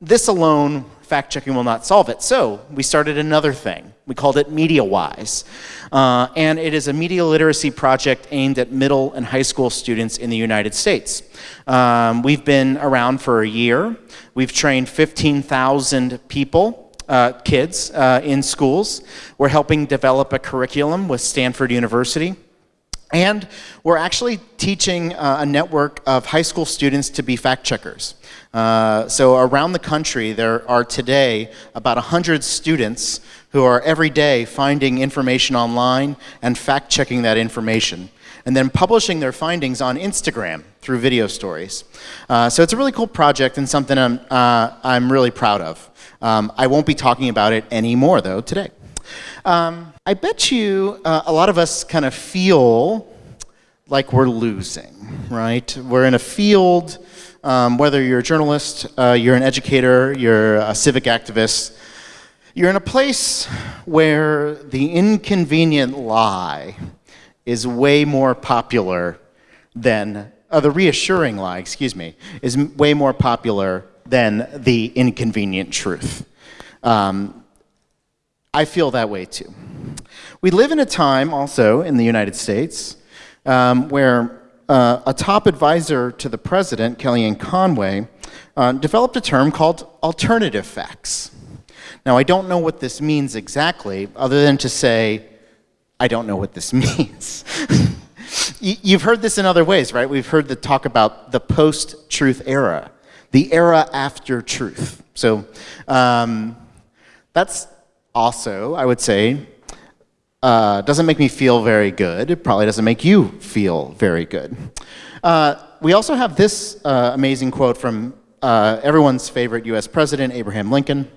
this alone, fact checking will not solve it. So we started another thing. We called it MediaWise. Uh, and it is a media literacy project aimed at middle and high school students in the United States. Um, we've been around for a year. We've trained 15,000 people uh, kids uh, in schools. We're helping develop a curriculum with Stanford University. And we're actually teaching uh, a network of high school students to be fact checkers. Uh, so around the country, there are today about 100 students who are every day finding information online and fact checking that information and then publishing their findings on Instagram through video stories. Uh, so it's a really cool project and something I'm, uh, I'm really proud of. Um, I won't be talking about it anymore, though, today. Um, I bet you uh, a lot of us kind of feel like we're losing, right? We're in a field, um, whether you're a journalist, uh, you're an educator, you're a civic activist, you're in a place where the inconvenient lie is way more popular than, uh, the reassuring lie, excuse me, is way more popular than the inconvenient truth. Um, I feel that way too. We live in a time also in the United States um, where uh, a top advisor to the president, Kellyanne Conway, uh, developed a term called alternative facts. Now, I don't know what this means exactly, other than to say, I don't know what this means. You've heard this in other ways, right? We've heard the talk about the post-truth era the era after truth. So um, that's also, I would say, uh, doesn't make me feel very good. It probably doesn't make you feel very good. Uh, we also have this uh, amazing quote from uh, everyone's favorite US president, Abraham Lincoln.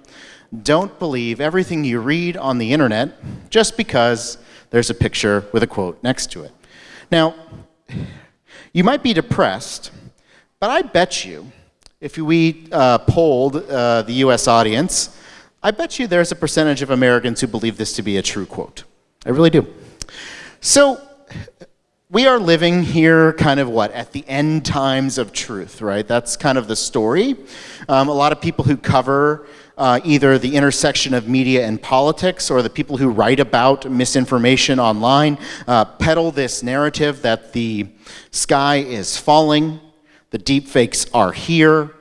Don't believe everything you read on the internet just because there's a picture with a quote next to it. Now, you might be depressed, but I bet you if we uh, polled uh, the US audience, I bet you there's a percentage of Americans who believe this to be a true quote. I really do. So we are living here kind of what, at the end times of truth, right? That's kind of the story. Um, a lot of people who cover uh, either the intersection of media and politics or the people who write about misinformation online uh, peddle this narrative that the sky is falling, the deepfakes are here,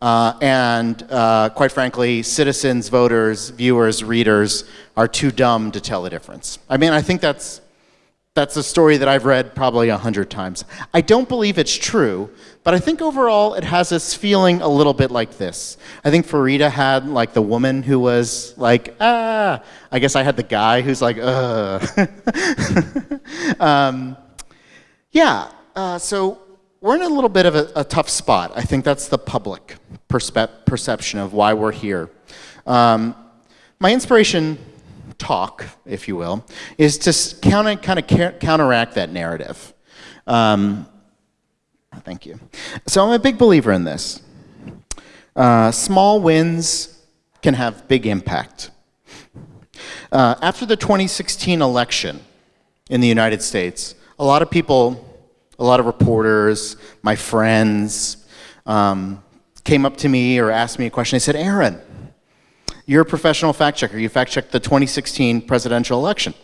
uh, and uh, quite frankly, citizens, voters, viewers, readers are too dumb to tell the difference. I mean, I think that's, that's a story that I've read probably a hundred times. I don't believe it's true, but I think overall it has us feeling a little bit like this. I think Farida had like the woman who was like, ah, I guess I had the guy who's like, uh. um, yeah, uh, so we're in a little bit of a, a tough spot. I think that's the public perception of why we're here. Um, my inspiration talk, if you will, is to counter, kind of counteract that narrative. Um, thank you. So I'm a big believer in this. Uh, small wins can have big impact. Uh, after the 2016 election in the United States, a lot of people, a lot of reporters, my friends, um, came up to me or asked me a question. They said, Aaron, you're a professional fact checker. You fact checked the 2016 presidential election.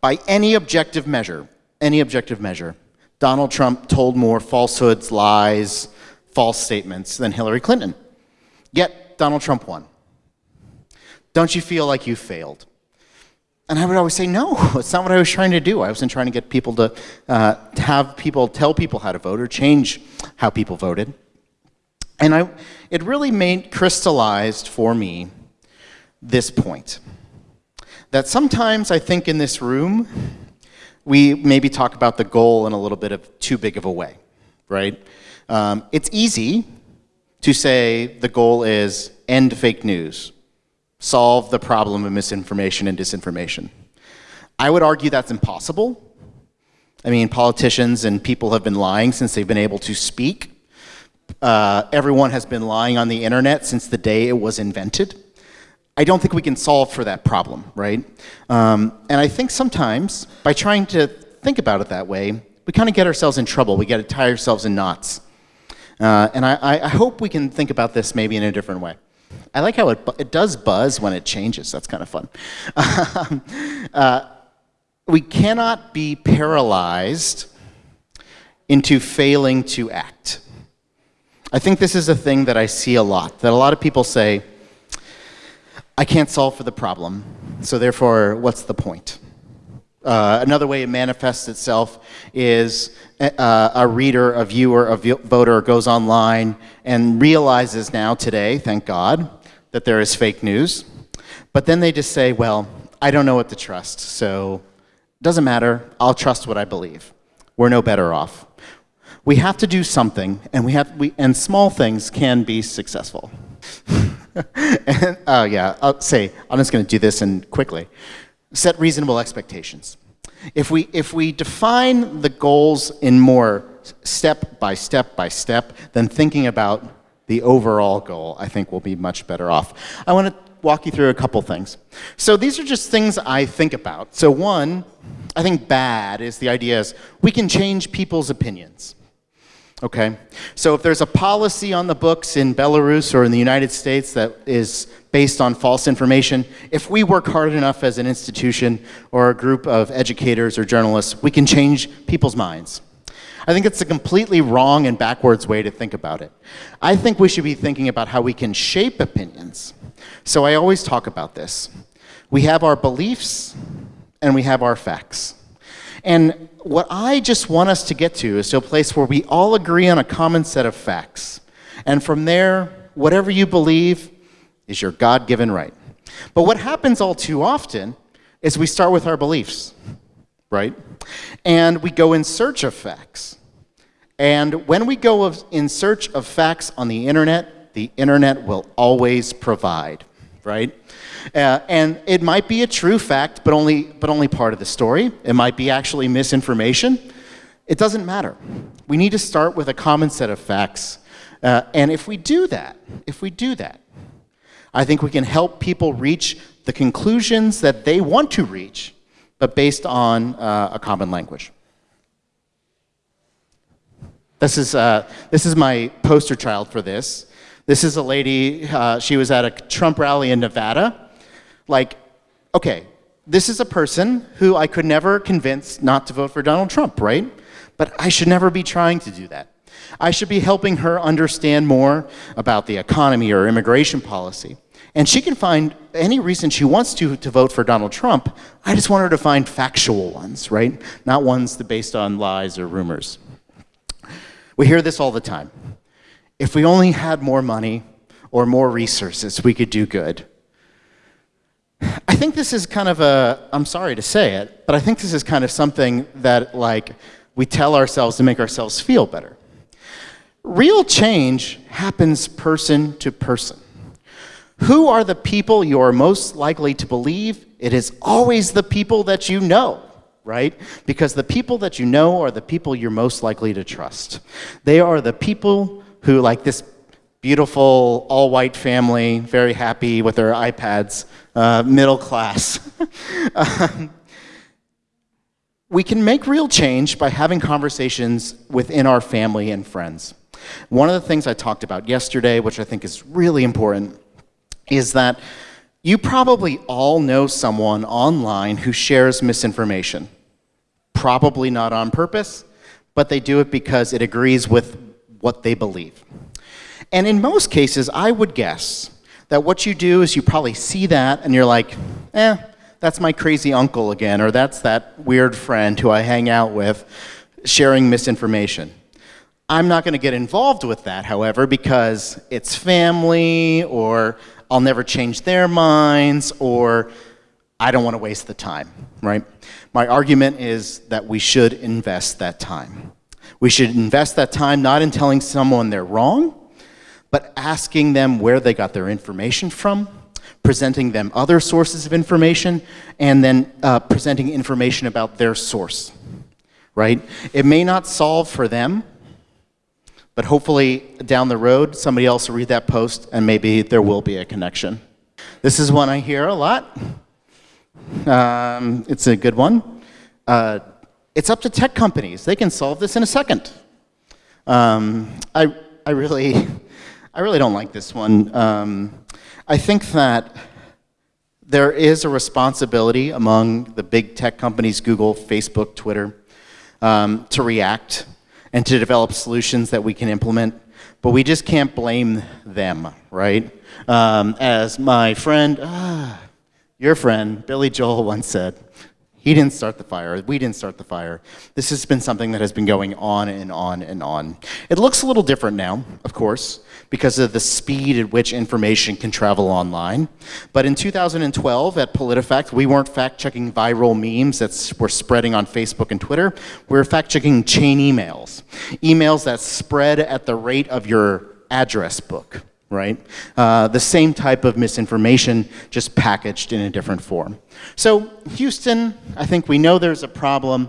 By any objective measure, any objective measure, Donald Trump told more falsehoods, lies, false statements than Hillary Clinton. Yet, Donald Trump won. Don't you feel like you failed? And I would always say, no, it's not what I was trying to do. I wasn't trying to get people to, uh, have people tell people how to vote or change how people voted. And I, it really made crystallized for me this point that sometimes I think in this room, we maybe talk about the goal in a little bit of too big of a way, right? Um, it's easy to say the goal is end fake news, solve the problem of misinformation and disinformation. I would argue that's impossible. I mean, politicians and people have been lying since they've been able to speak. Uh, everyone has been lying on the internet since the day it was invented. I don't think we can solve for that problem, right? Um, and I think sometimes by trying to think about it that way, we kind of get ourselves in trouble. We get to tie ourselves in knots. Uh, and I, I, hope we can think about this maybe in a different way. I like how it, it does buzz when it changes. That's kind of fun. uh, we cannot be paralyzed into failing to act. I think this is a thing that I see a lot, that a lot of people say, I can't solve for the problem, so therefore, what's the point? Uh, another way it manifests itself is uh, a reader, a viewer, a voter goes online and realizes now today, thank God, that there is fake news. But then they just say, well, I don't know what to trust, so it doesn't matter, I'll trust what I believe. We're no better off. We have to do something, and, we have, we, and small things can be successful. and, oh yeah, I'll say, I'm just going to do this and quickly. Set reasonable expectations. If we, if we define the goals in more step by step by step than thinking about the overall goal, I think we'll be much better off. I want to walk you through a couple things. So these are just things I think about. So one, I think bad is the idea is we can change people's opinions. Okay? So if there's a policy on the books in Belarus or in the United States that is based on false information, if we work hard enough as an institution or a group of educators or journalists, we can change people's minds. I think it's a completely wrong and backwards way to think about it. I think we should be thinking about how we can shape opinions. So I always talk about this. We have our beliefs and we have our facts. And what I just want us to get to is to a place where we all agree on a common set of facts. And from there, whatever you believe is your God given right. But what happens all too often is we start with our beliefs, right? And we go in search of facts. And when we go in search of facts on the internet, the internet will always provide, right? Uh, and it might be a true fact, but only, but only part of the story. It might be actually misinformation. It doesn't matter. We need to start with a common set of facts. Uh, and if we do that, if we do that, I think we can help people reach the conclusions that they want to reach, but based on uh, a common language. This is, uh, this is my poster child for this. This is a lady, uh, she was at a Trump rally in Nevada, like, okay, this is a person who I could never convince not to vote for Donald Trump, right? But I should never be trying to do that. I should be helping her understand more about the economy or immigration policy. And she can find any reason she wants to to vote for Donald Trump. I just want her to find factual ones, right? Not ones that based on lies or rumors. We hear this all the time. If we only had more money or more resources, we could do good. I think this is kind of a, I'm sorry to say it, but I think this is kind of something that like we tell ourselves to make ourselves feel better. Real change happens person to person. Who are the people you are most likely to believe? It is always the people that you know, right? Because the people that you know are the people you're most likely to trust. They are the people who, like this beautiful all white family, very happy with their iPads, uh, middle class. um, we can make real change by having conversations within our family and friends. One of the things I talked about yesterday, which I think is really important, is that you probably all know someone online who shares misinformation. Probably not on purpose, but they do it because it agrees with what they believe. And in most cases, I would guess that what you do is you probably see that and you're like, eh, that's my crazy uncle again, or that's that weird friend who I hang out with sharing misinformation. I'm not going to get involved with that, however, because it's family, or I'll never change their minds, or I don't want to waste the time, right? My argument is that we should invest that time. We should invest that time not in telling someone they're wrong, but asking them where they got their information from, presenting them other sources of information, and then uh, presenting information about their source, right? It may not solve for them but hopefully down the road, somebody else will read that post and maybe there will be a connection. This is one I hear a lot. Um, it's a good one. Uh, it's up to tech companies. They can solve this in a second. Um, I, I, really, I really don't like this one. Um, I think that there is a responsibility among the big tech companies, Google, Facebook, Twitter, um, to react and to develop solutions that we can implement. But we just can't blame them, right? Um, as my friend, ah, your friend, Billy Joel once said, he didn't start the fire. We didn't start the fire. This has been something that has been going on and on and on. It looks a little different now, of course, because of the speed at which information can travel online. But in 2012 at PolitiFact, we weren't fact-checking viral memes that were spreading on Facebook and Twitter. We were fact-checking chain emails, emails that spread at the rate of your address book right? Uh, the same type of misinformation, just packaged in a different form. So Houston, I think we know there's a problem.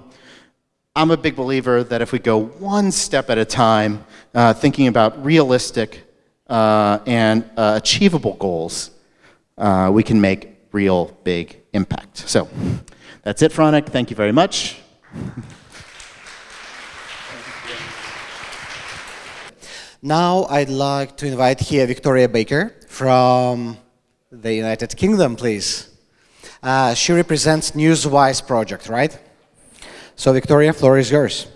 I'm a big believer that if we go one step at a time, uh, thinking about realistic uh, and uh, achievable goals, uh, we can make real big impact. So that's it, Franek. Thank you very much. Now I'd like to invite here Victoria Baker from the United Kingdom, please. Uh, she represents Newswise project, right? So Victoria, floor is yours.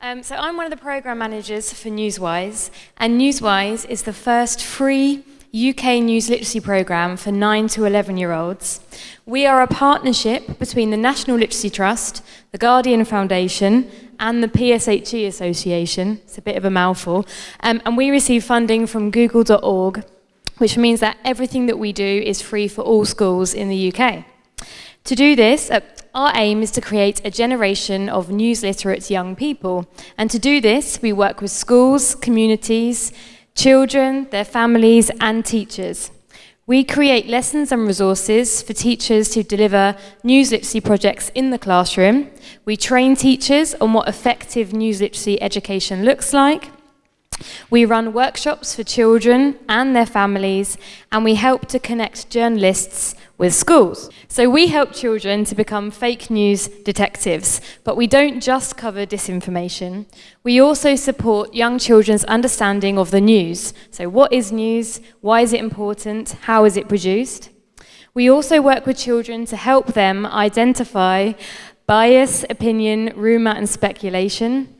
Um, so I'm one of the program managers for Newswise, and Newswise is the first free UK news literacy program for 9 to 11 year olds. We are a partnership between the National Literacy Trust, the Guardian Foundation, and the PSHE Association. It's a bit of a mouthful. Um, and we receive funding from google.org, which means that everything that we do is free for all schools in the UK. To do this, uh, our aim is to create a generation of news literate young people. And to do this, we work with schools, communities, children, their families, and teachers. We create lessons and resources for teachers to deliver news literacy projects in the classroom. We train teachers on what effective news literacy education looks like. We run workshops for children and their families, and we help to connect journalists with schools. So we help children to become fake news detectives, but we don't just cover disinformation. We also support young children's understanding of the news. So what is news? Why is it important? How is it produced? We also work with children to help them identify bias, opinion, rumour and speculation.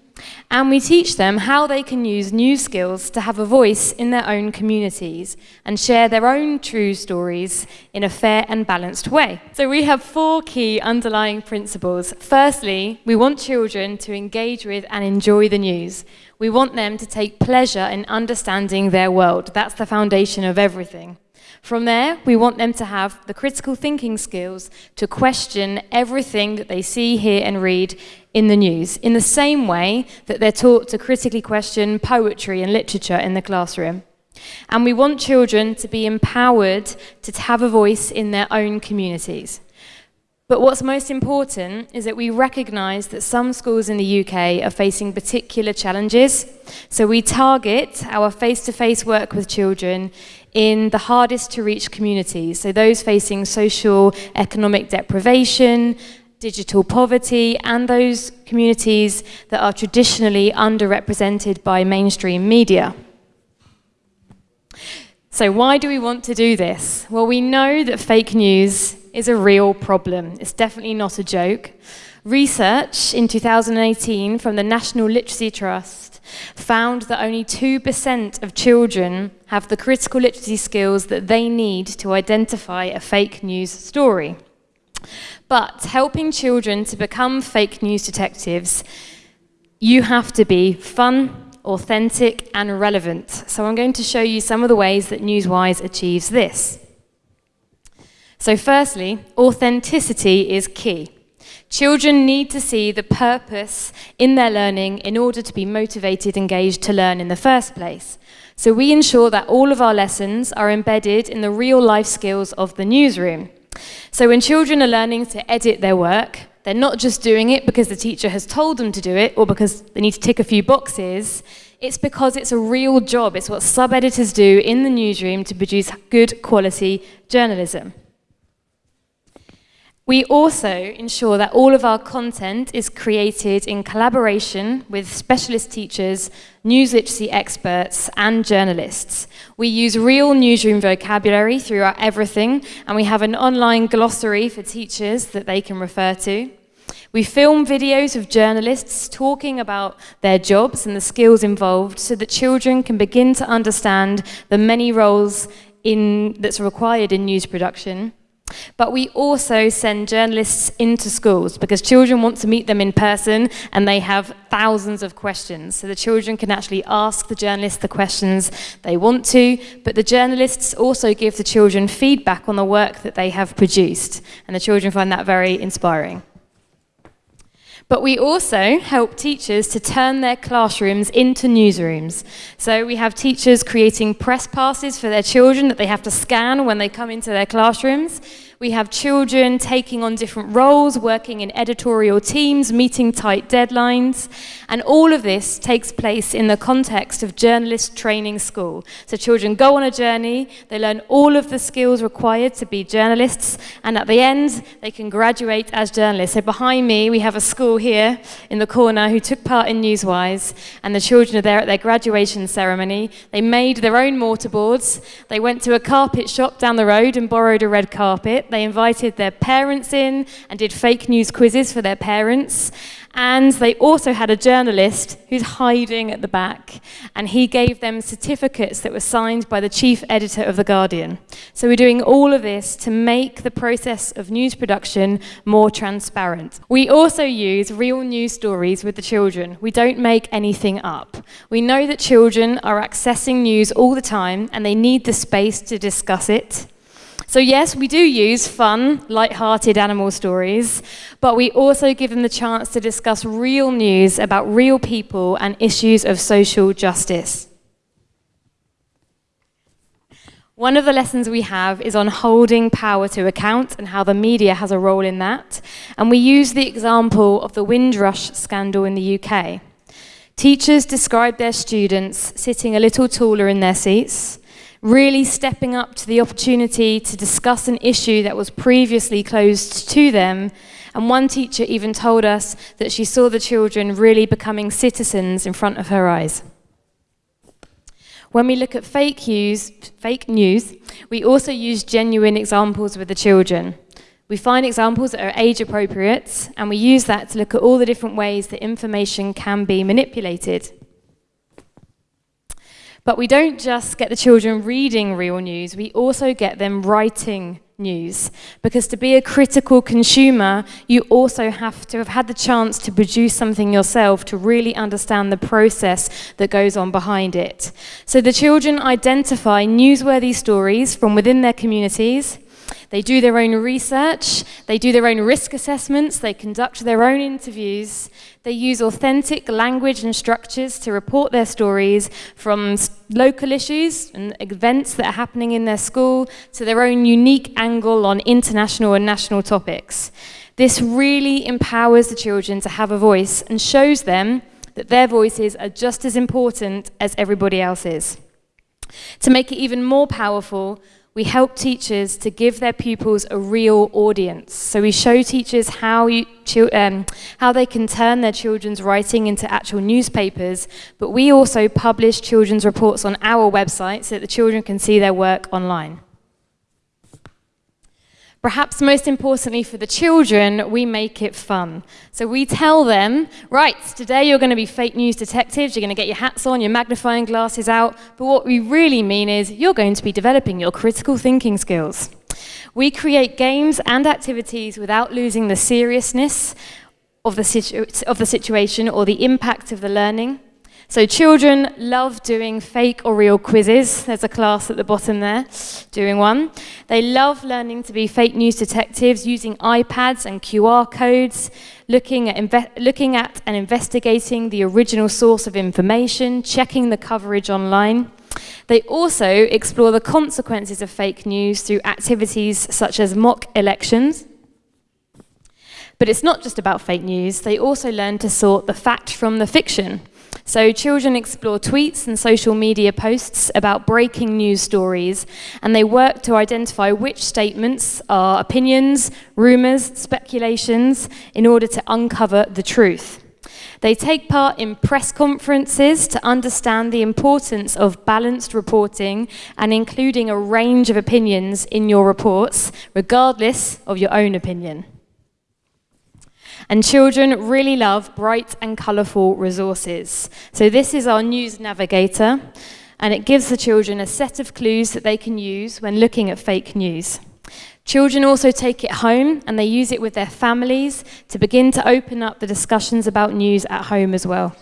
And we teach them how they can use new skills to have a voice in their own communities and share their own true stories in a fair and balanced way. So we have four key underlying principles. Firstly, we want children to engage with and enjoy the news. We want them to take pleasure in understanding their world. That's the foundation of everything. From there, we want them to have the critical thinking skills to question everything that they see, hear, and read in the news, in the same way that they're taught to critically question poetry and literature in the classroom. And we want children to be empowered to have a voice in their own communities. But what's most important is that we recognise that some schools in the UK are facing particular challenges. So we target our face to face work with children in the hardest to reach communities. So those facing social, economic deprivation, digital poverty, and those communities that are traditionally underrepresented by mainstream media. So, why do we want to do this? Well, we know that fake news is a real problem. It's definitely not a joke. Research in 2018 from the National Literacy Trust found that only 2% of children have the critical literacy skills that they need to identify a fake news story. But helping children to become fake news detectives, you have to be fun, authentic, and relevant. So I'm going to show you some of the ways that Newswise achieves this. So, firstly, authenticity is key. Children need to see the purpose in their learning in order to be motivated, engaged to learn in the first place. So, we ensure that all of our lessons are embedded in the real life skills of the newsroom. So when children are learning to edit their work, they're not just doing it because the teacher has told them to do it or because they need to tick a few boxes. It's because it's a real job. It's what sub editors do in the newsroom to produce good quality journalism. We also ensure that all of our content is created in collaboration with specialist teachers, news literacy experts, and journalists. We use real newsroom vocabulary throughout everything, and we have an online glossary for teachers that they can refer to. We film videos of journalists talking about their jobs and the skills involved so that children can begin to understand the many roles in, that's required in news production. But we also send journalists into schools because children want to meet them in person and they have thousands of questions. So the children can actually ask the journalists the questions they want to, but the journalists also give the children feedback on the work that they have produced. And the children find that very inspiring. But we also help teachers to turn their classrooms into newsrooms. So we have teachers creating press passes for their children that they have to scan when they come into their classrooms. We have children taking on different roles, working in editorial teams, meeting tight deadlines. And all of this takes place in the context of journalist training school. So children go on a journey, they learn all of the skills required to be journalists, and at the end, they can graduate as journalists. So behind me, we have a school here in the corner who took part in Newswise, and the children are there at their graduation ceremony. They made their own mortarboards. They went to a carpet shop down the road and borrowed a red carpet. They invited their parents in and did fake news quizzes for their parents. And they also had a journalist who's hiding at the back, and he gave them certificates that were signed by the chief editor of The Guardian. So we're doing all of this to make the process of news production more transparent. We also use real news stories with the children. We don't make anything up. We know that children are accessing news all the time, and they need the space to discuss it. So, yes, we do use fun, light-hearted animal stories, but we also give them the chance to discuss real news about real people and issues of social justice. One of the lessons we have is on holding power to account and how the media has a role in that. And we use the example of the Windrush scandal in the UK. Teachers described their students sitting a little taller in their seats, really stepping up to the opportunity to discuss an issue that was previously closed to them. And one teacher even told us that she saw the children really becoming citizens in front of her eyes. When we look at fake news, fake news, we also use genuine examples with the children. We find examples that are age appropriate, and we use that to look at all the different ways that information can be manipulated. But we don't just get the children reading real news, we also get them writing news. Because to be a critical consumer, you also have to have had the chance to produce something yourself to really understand the process that goes on behind it. So the children identify newsworthy stories from within their communities. They do their own research, they do their own risk assessments, they conduct their own interviews, they use authentic language and structures to report their stories from local issues and events that are happening in their school to their own unique angle on international and national topics. This really empowers the children to have a voice and shows them that their voices are just as important as everybody else's. To make it even more powerful, we help teachers to give their pupils a real audience. So we show teachers how, you, um, how they can turn their children's writing into actual newspapers, but we also publish children's reports on our website so that the children can see their work online. Perhaps most importantly for the children, we make it fun. So we tell them, right, today you're going to be fake news detectives, you're going to get your hats on, your magnifying glasses out, but what we really mean is you're going to be developing your critical thinking skills. We create games and activities without losing the seriousness of the, situ of the situation or the impact of the learning. So children love doing fake or real quizzes. There's a class at the bottom there doing one. They love learning to be fake news detectives using iPads and QR codes, looking at, looking at and investigating the original source of information, checking the coverage online. They also explore the consequences of fake news through activities such as mock elections. But it's not just about fake news, they also learn to sort the fact from the fiction. So children explore tweets and social media posts about breaking news stories, and they work to identify which statements are opinions, rumours, speculations, in order to uncover the truth. They take part in press conferences to understand the importance of balanced reporting and including a range of opinions in your reports, regardless of your own opinion. And children really love bright and colourful resources. So this is our news navigator, and it gives the children a set of clues that they can use when looking at fake news. Children also take it home and they use it with their families to begin to open up the discussions about news at home as well.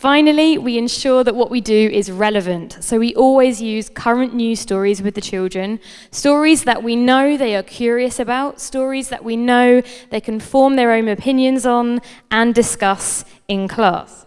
Finally, we ensure that what we do is relevant. So we always use current news stories with the children, stories that we know they are curious about, stories that we know they can form their own opinions on and discuss in class.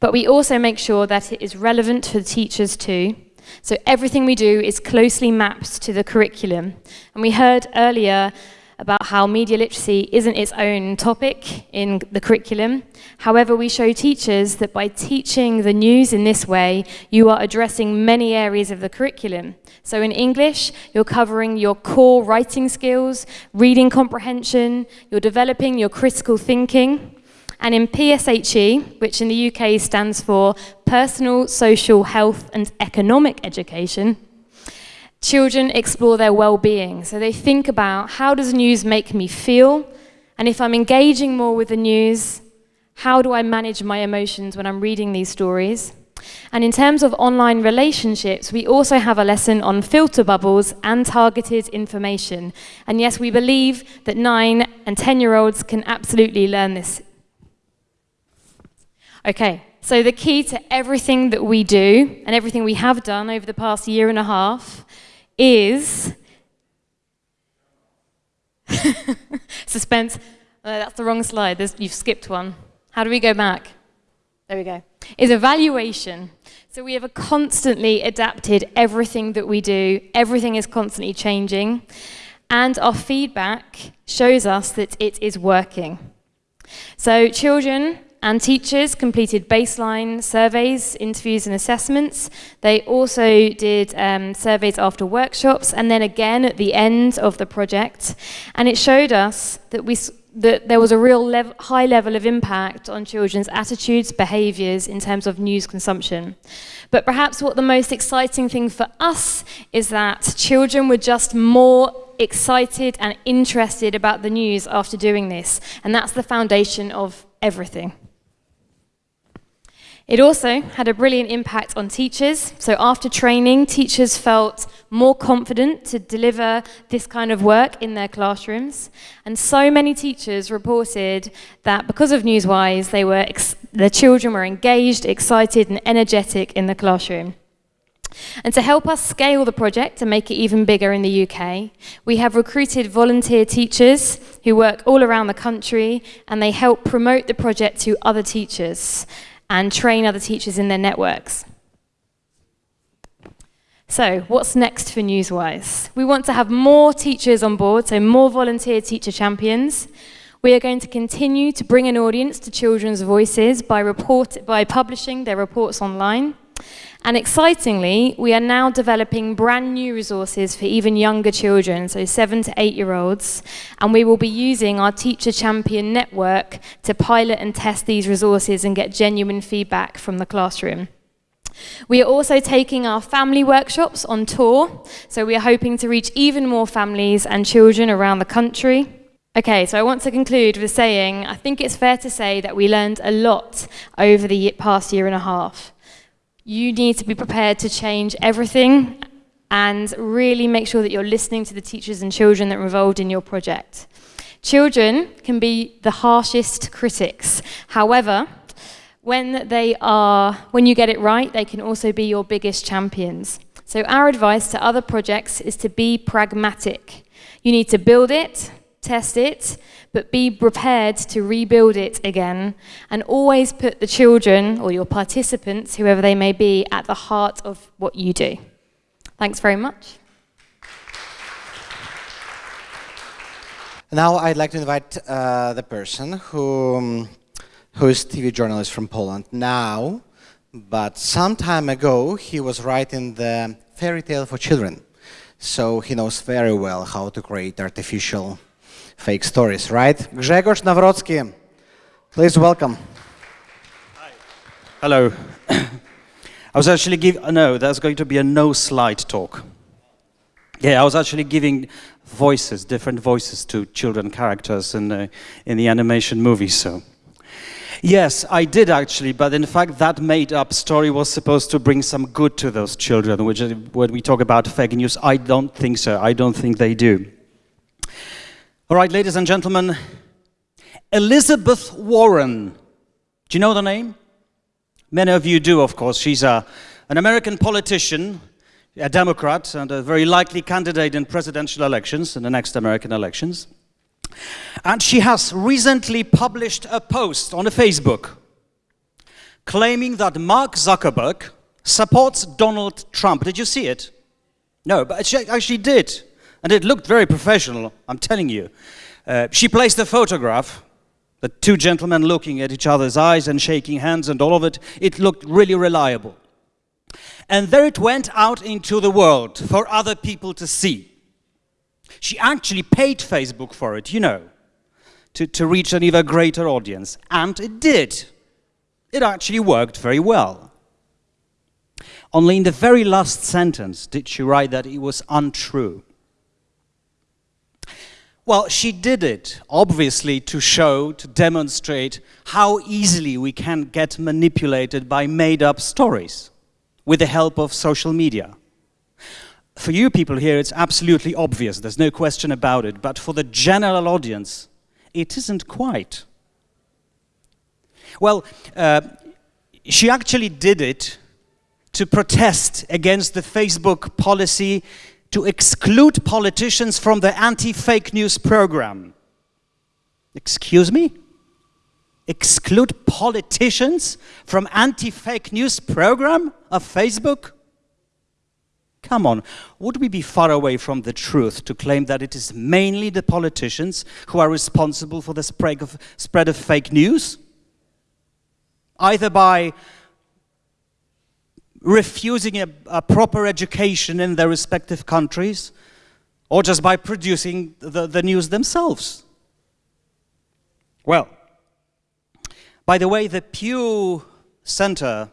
But we also make sure that it is relevant for the teachers too. So everything we do is closely mapped to the curriculum. And we heard earlier about how media literacy isn't its own topic in the curriculum. However, we show teachers that by teaching the news in this way, you are addressing many areas of the curriculum. So in English, you're covering your core writing skills, reading comprehension, you're developing your critical thinking. And in PSHE, which in the UK stands for Personal, Social, Health and Economic Education, Children explore their well-being. So they think about how does news make me feel? And if I'm engaging more with the news, how do I manage my emotions when I'm reading these stories? And in terms of online relationships, we also have a lesson on filter bubbles and targeted information. And yes, we believe that 9 and 10-year-olds can absolutely learn this. Okay, so the key to everything that we do and everything we have done over the past year and a half is suspense. Uh, that's the wrong slide. There's, you've skipped one. How do we go back? There we go. Is evaluation. So we have a constantly adapted everything that we do. Everything is constantly changing. And our feedback shows us that it is working. So children and teachers completed baseline surveys, interviews and assessments. They also did um, surveys after workshops and then again at the end of the project. And it showed us that, we, that there was a real lev high level of impact on children's attitudes, behaviours in terms of news consumption. But perhaps what the most exciting thing for us is that children were just more excited and interested about the news after doing this. And that's the foundation of everything. It also had a brilliant impact on teachers. So after training, teachers felt more confident to deliver this kind of work in their classrooms. And so many teachers reported that because of Newswise, they were their children were engaged, excited and energetic in the classroom. And to help us scale the project and make it even bigger in the UK, we have recruited volunteer teachers who work all around the country and they help promote the project to other teachers and train other teachers in their networks. So, what's next for Newswise? We want to have more teachers on board, so more volunteer teacher champions. We are going to continue to bring an audience to children's voices by, report, by publishing their reports online. And excitingly, we are now developing brand new resources for even younger children, so seven to eight year olds. And we will be using our Teacher Champion network to pilot and test these resources and get genuine feedback from the classroom. We are also taking our family workshops on tour, so we are hoping to reach even more families and children around the country. Okay, so I want to conclude with saying I think it's fair to say that we learned a lot over the past year and a half. You need to be prepared to change everything and really make sure that you're listening to the teachers and children that are involved in your project. Children can be the harshest critics. However, when they are when you get it right, they can also be your biggest champions. So our advice to other projects is to be pragmatic. You need to build it, test it, but be prepared to rebuild it again and always put the children or your participants, whoever they may be, at the heart of what you do. Thanks very much. Now I'd like to invite uh, the person who, um, who is TV journalist from Poland now, but some time ago he was writing the fairy tale for children. So he knows very well how to create artificial fake stories, right? Grzegorz Nawrocki, please welcome. Hi. Hello. I was actually giving, uh, no, that's going to be a no slide talk. Yeah, I was actually giving voices, different voices to children characters in the, in the animation movie, so. Yes, I did actually, but in fact that made-up story was supposed to bring some good to those children, which when we talk about fake news, I don't think so. I don't think they do. All right, ladies and gentlemen, Elizabeth Warren. Do you know the name? Many of you do, of course. She's a, an American politician, a Democrat, and a very likely candidate in presidential elections, in the next American elections. And she has recently published a post on a Facebook claiming that Mark Zuckerberg supports Donald Trump. Did you see it? No, but she actually did. And it looked very professional, I'm telling you. Uh, she placed a photograph, the two gentlemen looking at each other's eyes and shaking hands and all of it. It looked really reliable. And there it went out into the world for other people to see. She actually paid Facebook for it, you know, to, to reach an even greater audience. And it did. It actually worked very well. Only in the very last sentence did she write that it was untrue. Well, she did it, obviously, to show, to demonstrate how easily we can get manipulated by made up stories with the help of social media. For you people here, it's absolutely obvious, there's no question about it, but for the general audience, it isn't quite. Well, uh, she actually did it to protest against the Facebook policy to exclude politicians from the anti-fake news program. Excuse me? Exclude politicians from anti-fake news program of Facebook? Come on, would we be far away from the truth to claim that it is mainly the politicians who are responsible for the spread of, spread of fake news? Either by refusing a, a, proper education in their respective countries, or just by producing the, the news themselves. Well, by the way, the Pew Center,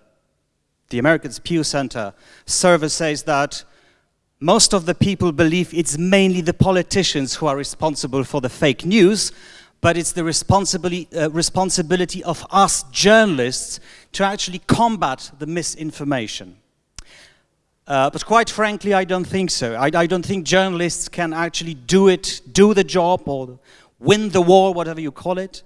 the Americans Pew Center survey says that most of the people believe it's mainly the politicians who are responsible for the fake news, but it's the responsibility, uh, responsibility of us journalists to actually combat the misinformation. Uh, but quite frankly, I don't think so. I, I, don't think journalists can actually do it, do the job, or win the war, whatever you call it,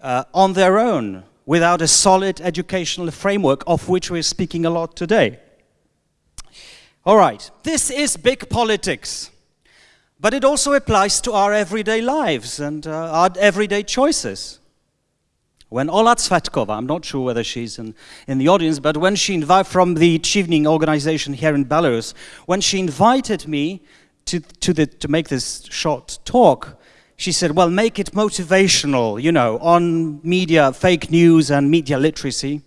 uh, on their own, without a solid educational framework, of which we're speaking a lot today. All right, this is big politics. But it also applies to our everyday lives and uh, our everyday choices. When Ola Tsvetkova, I'm not sure whether she's in, in the audience, but when she invited from the Chevening organization here in Belarus, when she invited me to, to, the, to make this short talk, she said, well, make it motivational, you know, on media, fake news and media literacy.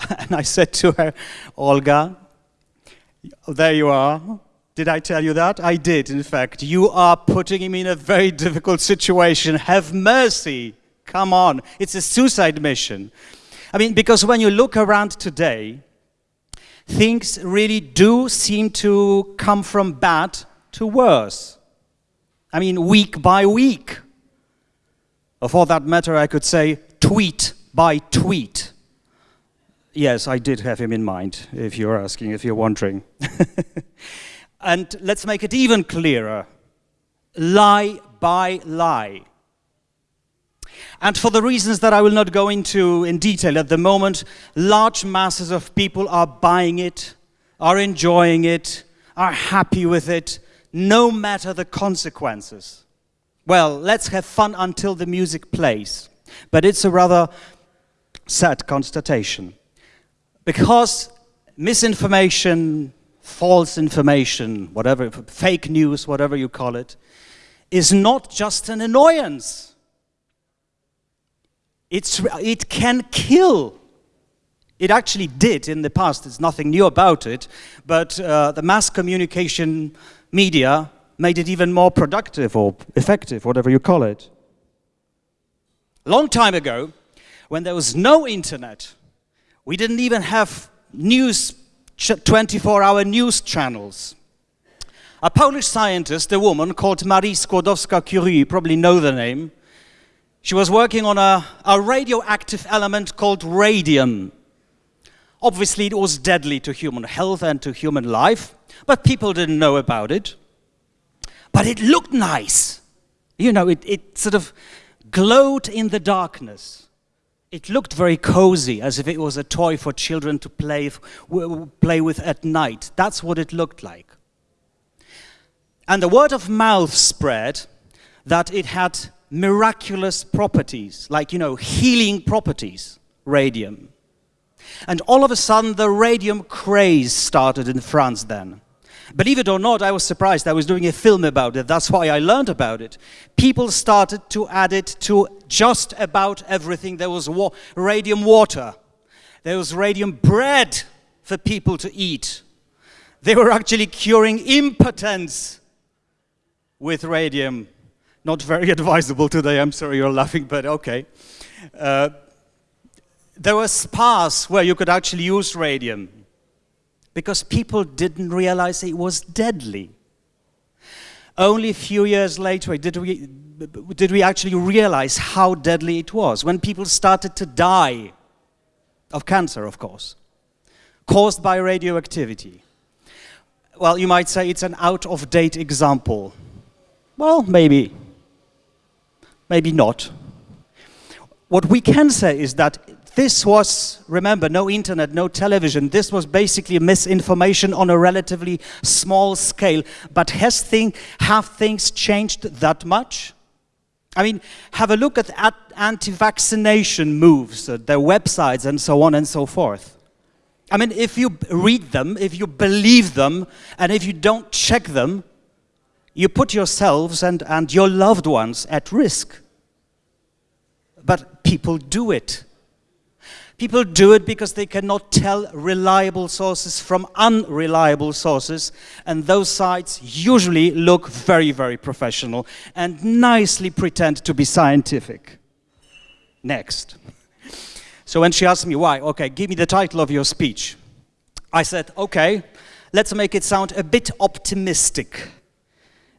And I said to her, Olga, there you are. Did I tell you that? I did, in fact. You are putting him in a very difficult situation. Have mercy. Come on. It's a suicide mission. I mean, because when you look around today, things really do seem to come from bad to worse. I mean, week by week. Or for that matter, I could say tweet by tweet. Yes, I did have him in mind, if you're asking, if you're wondering. and let's make it even clearer. Lie by lie. And for the reasons that I will not go into in detail at the moment, large masses of people are buying it, are enjoying it, are happy with it, no matter the consequences. Well, let's have fun until the music plays. But it's a rather sad constatation. Because misinformation, false information, whatever, fake news, whatever you call it, is not just an annoyance. It's, it can kill. It actually did in the past, there's nothing new about it, but uh, the mass communication media made it even more productive or effective, whatever you call it. Long time ago, when there was no internet, we didn't even have news, 24-hour news channels. A Polish scientist, a woman called Marie Skłodowska-Curie, you probably know the name, she was working on a, a radioactive element called radium. Obviously, it was deadly to human health and to human life, but people didn't know about it. But it looked nice. You know, it, it sort of glowed in the darkness. It looked very cozy, as if it was a toy for children to play, play with at night. That's what it looked like. And the word of mouth spread that it had miraculous properties, like, you know, healing properties, radium. And all of a sudden, the radium craze started in France then. Believe it or not, I was surprised. I was doing a film about it. That's why I learned about it. People started to add it to just about everything. There was wa radium water. There was radium bread for people to eat. They were actually curing impotence with radium. Not very advisable today. I'm sorry you're laughing, but okay. Uh, there were spas where you could actually use radium because people didn't realize it was deadly. Only a few years later did we, did we actually realize how deadly it was, when people started to die of cancer, of course, caused by radioactivity. Well, you might say it's an out-of-date example. Well, maybe. Maybe not. What we can say is that this was, remember, no internet, no television. This was basically misinformation on a relatively small scale. But has thing, have things changed that much? I mean, have a look at anti-vaccination moves, uh, their websites and so on and so forth. I mean, if you read them, if you believe them, and if you don't check them, you put yourselves and, and your loved ones at risk. But people do it. People do it because they cannot tell reliable sources from unreliable sources, and those sites usually look very, very professional and nicely pretend to be scientific. Next. So when she asked me why, okay, give me the title of your speech. I said, okay, let's make it sound a bit optimistic.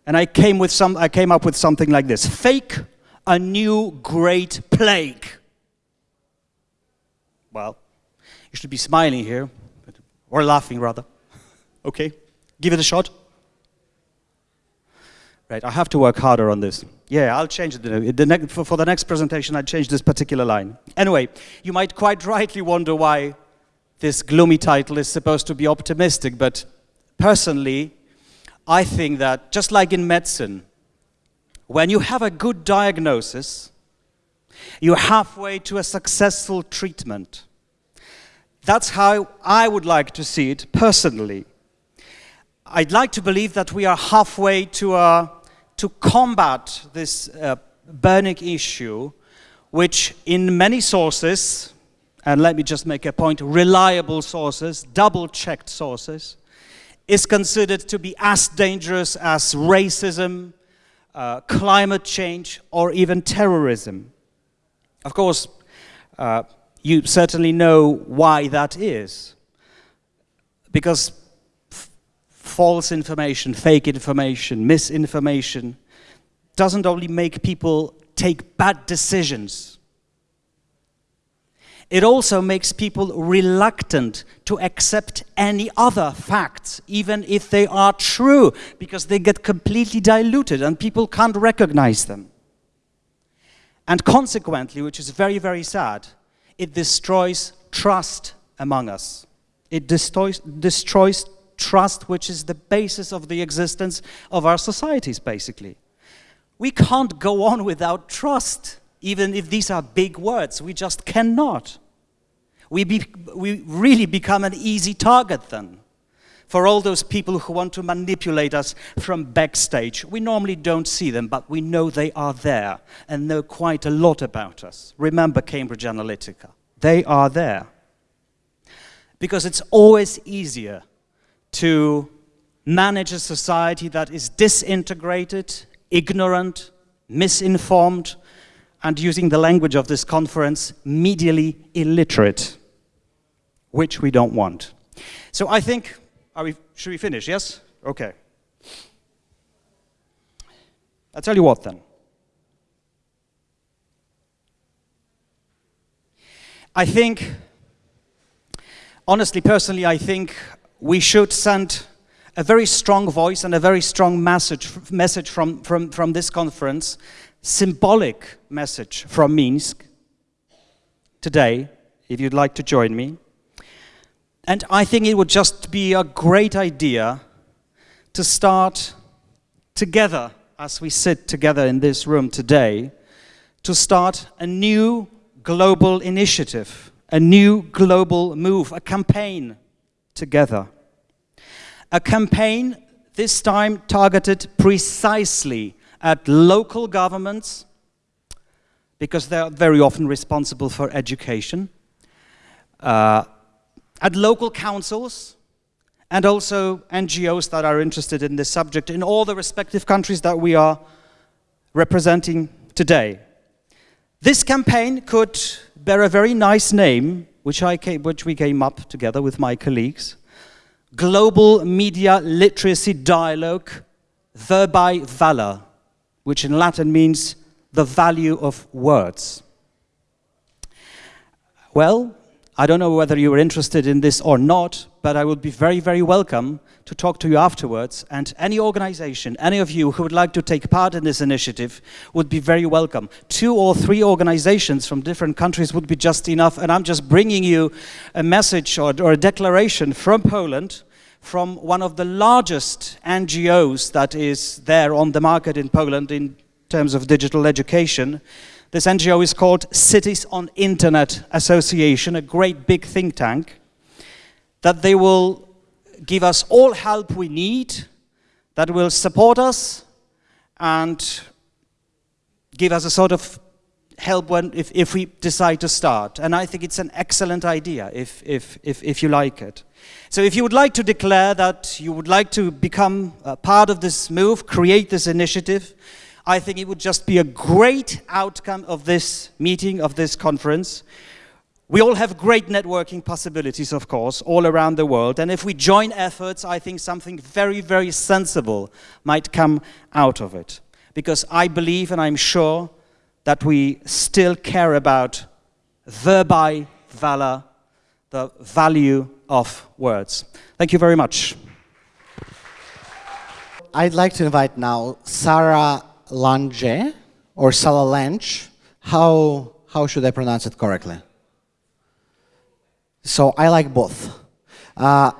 And I came, with some, I came up with something like this. Fake a new great plague. Well, you should be smiling here, or laughing rather. okay, give it a shot. Right, I have to work harder on this. Yeah, I'll change it. The for, for the next presentation, I'll change this particular line. Anyway, you might quite rightly wonder why this gloomy title is supposed to be optimistic, but personally, I think that just like in medicine, when you have a good diagnosis, you're halfway to a successful treatment. That's how I would like to see it personally. I'd like to believe that we are halfway to, uh, to combat this uh, burning issue, which in many sources, and let me just make a point, reliable sources, double-checked sources, is considered to be as dangerous as racism, uh, climate change, or even terrorism. Of course, uh, you certainly know why that is. Because false information, fake information, misinformation doesn't only make people take bad decisions, it also makes people reluctant to accept any other facts, even if they are true, because they get completely diluted and people can't recognize them. And consequently, which is very, very sad, it destroys trust among us. It destroys, destroys trust, which is the basis of the existence of our societies, basically. We can't go on without trust, even if these are big words. We just cannot. We, be, we really become an easy target then for all those people who want to manipulate us from backstage. We normally don't see them, but we know they are there and know quite a lot about us. Remember Cambridge Analytica. They are there. Because it's always easier to manage a society that is disintegrated, ignorant, misinformed, and using the language of this conference, medially illiterate, which we don't want. So I think are we, should we finish? Yes? Okay. I'll tell you what then. I think, honestly, personally, I think we should send a very strong voice and a very strong message, message from, from, from this conference, symbolic message from Minsk today, if you'd like to join me. And I think it would just be a great idea to start together, as we sit together in this room today, to start a new global initiative, a new global move, a campaign together. A campaign this time targeted precisely at local governments, because they are very often responsible for education, uh, at local councils and also NGOs that are interested in this subject in all the respective countries that we are representing today. This campaign could bear a very nice name, which, I came, which we came up together with my colleagues, Global Media Literacy Dialogue Verbi Valor, which in Latin means the value of words. Well, I don't know whether you are interested in this or not, but I would be very, very welcome to talk to you afterwards. And any organization, any of you who would like to take part in this initiative would be very welcome. Two or three organizations from different countries would be just enough. And I'm just bringing you a message or, or a declaration from Poland, from one of the largest NGOs that is there on the market in Poland in terms of digital education. This NGO is called Cities on Internet Association, a great big think tank, that they will give us all help we need, that will support us and give us a sort of help when, if, if we decide to start. And I think it's an excellent idea if, if, if, if you like it. So if you would like to declare that you would like to become part of this move, create this initiative, I think it would just be a great outcome of this meeting, of this conference. We all have great networking possibilities, of course, all around the world. And if we join efforts, I think something very, very sensible might come out of it. Because I believe and I'm sure that we still care about verbi valor, the value of words. Thank you very much. I'd like to invite now Sarah Lange or Salalange. How, how should I pronounce it correctly? So I like both. Uh,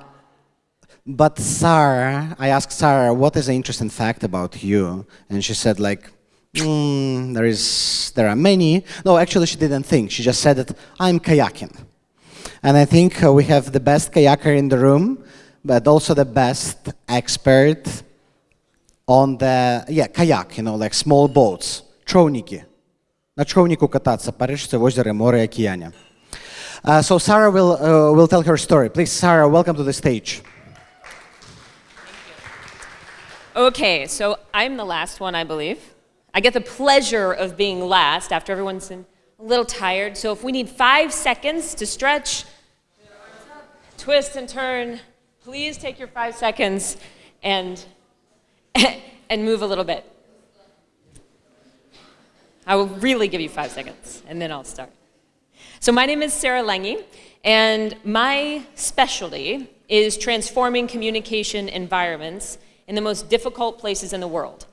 But Sarah, I asked Sarah, what is the interesting fact about you? And she said, like, mm, there is, there are many. No, actually, she didn't think. She just said that I'm kayaking. And I think uh, we have the best kayaker in the room, but also the best expert on the, yeah, kayak, you know, like small boats, човники. На човнику кататься по речце, озеро, море, океане. Uh, so Sarah will, uh, will tell her story. Please, Sarah, welcome to the stage. Okay, so I'm the last one, I believe. I get the pleasure of being last after everyone's a little tired. So if we need five seconds to stretch, twist and turn, please take your five seconds and, and move a little bit. I will really give you five seconds, and then I'll start. So my name is Sarah Lange, and my specialty is transforming communication environments in the most difficult places in the world.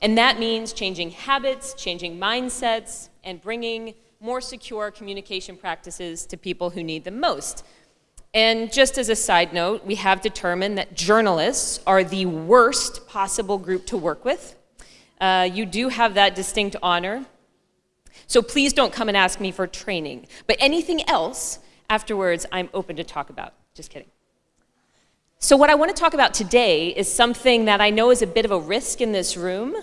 And that means changing habits, changing mindsets, and bringing more secure communication practices to people who need them most. And just as a side note, we have determined that journalists are the worst possible group to work with. Uh, you do have that distinct honor. So please don't come and ask me for training. But anything else afterwards, I'm open to talk about. Just kidding. So what I want to talk about today is something that I know is a bit of a risk in this room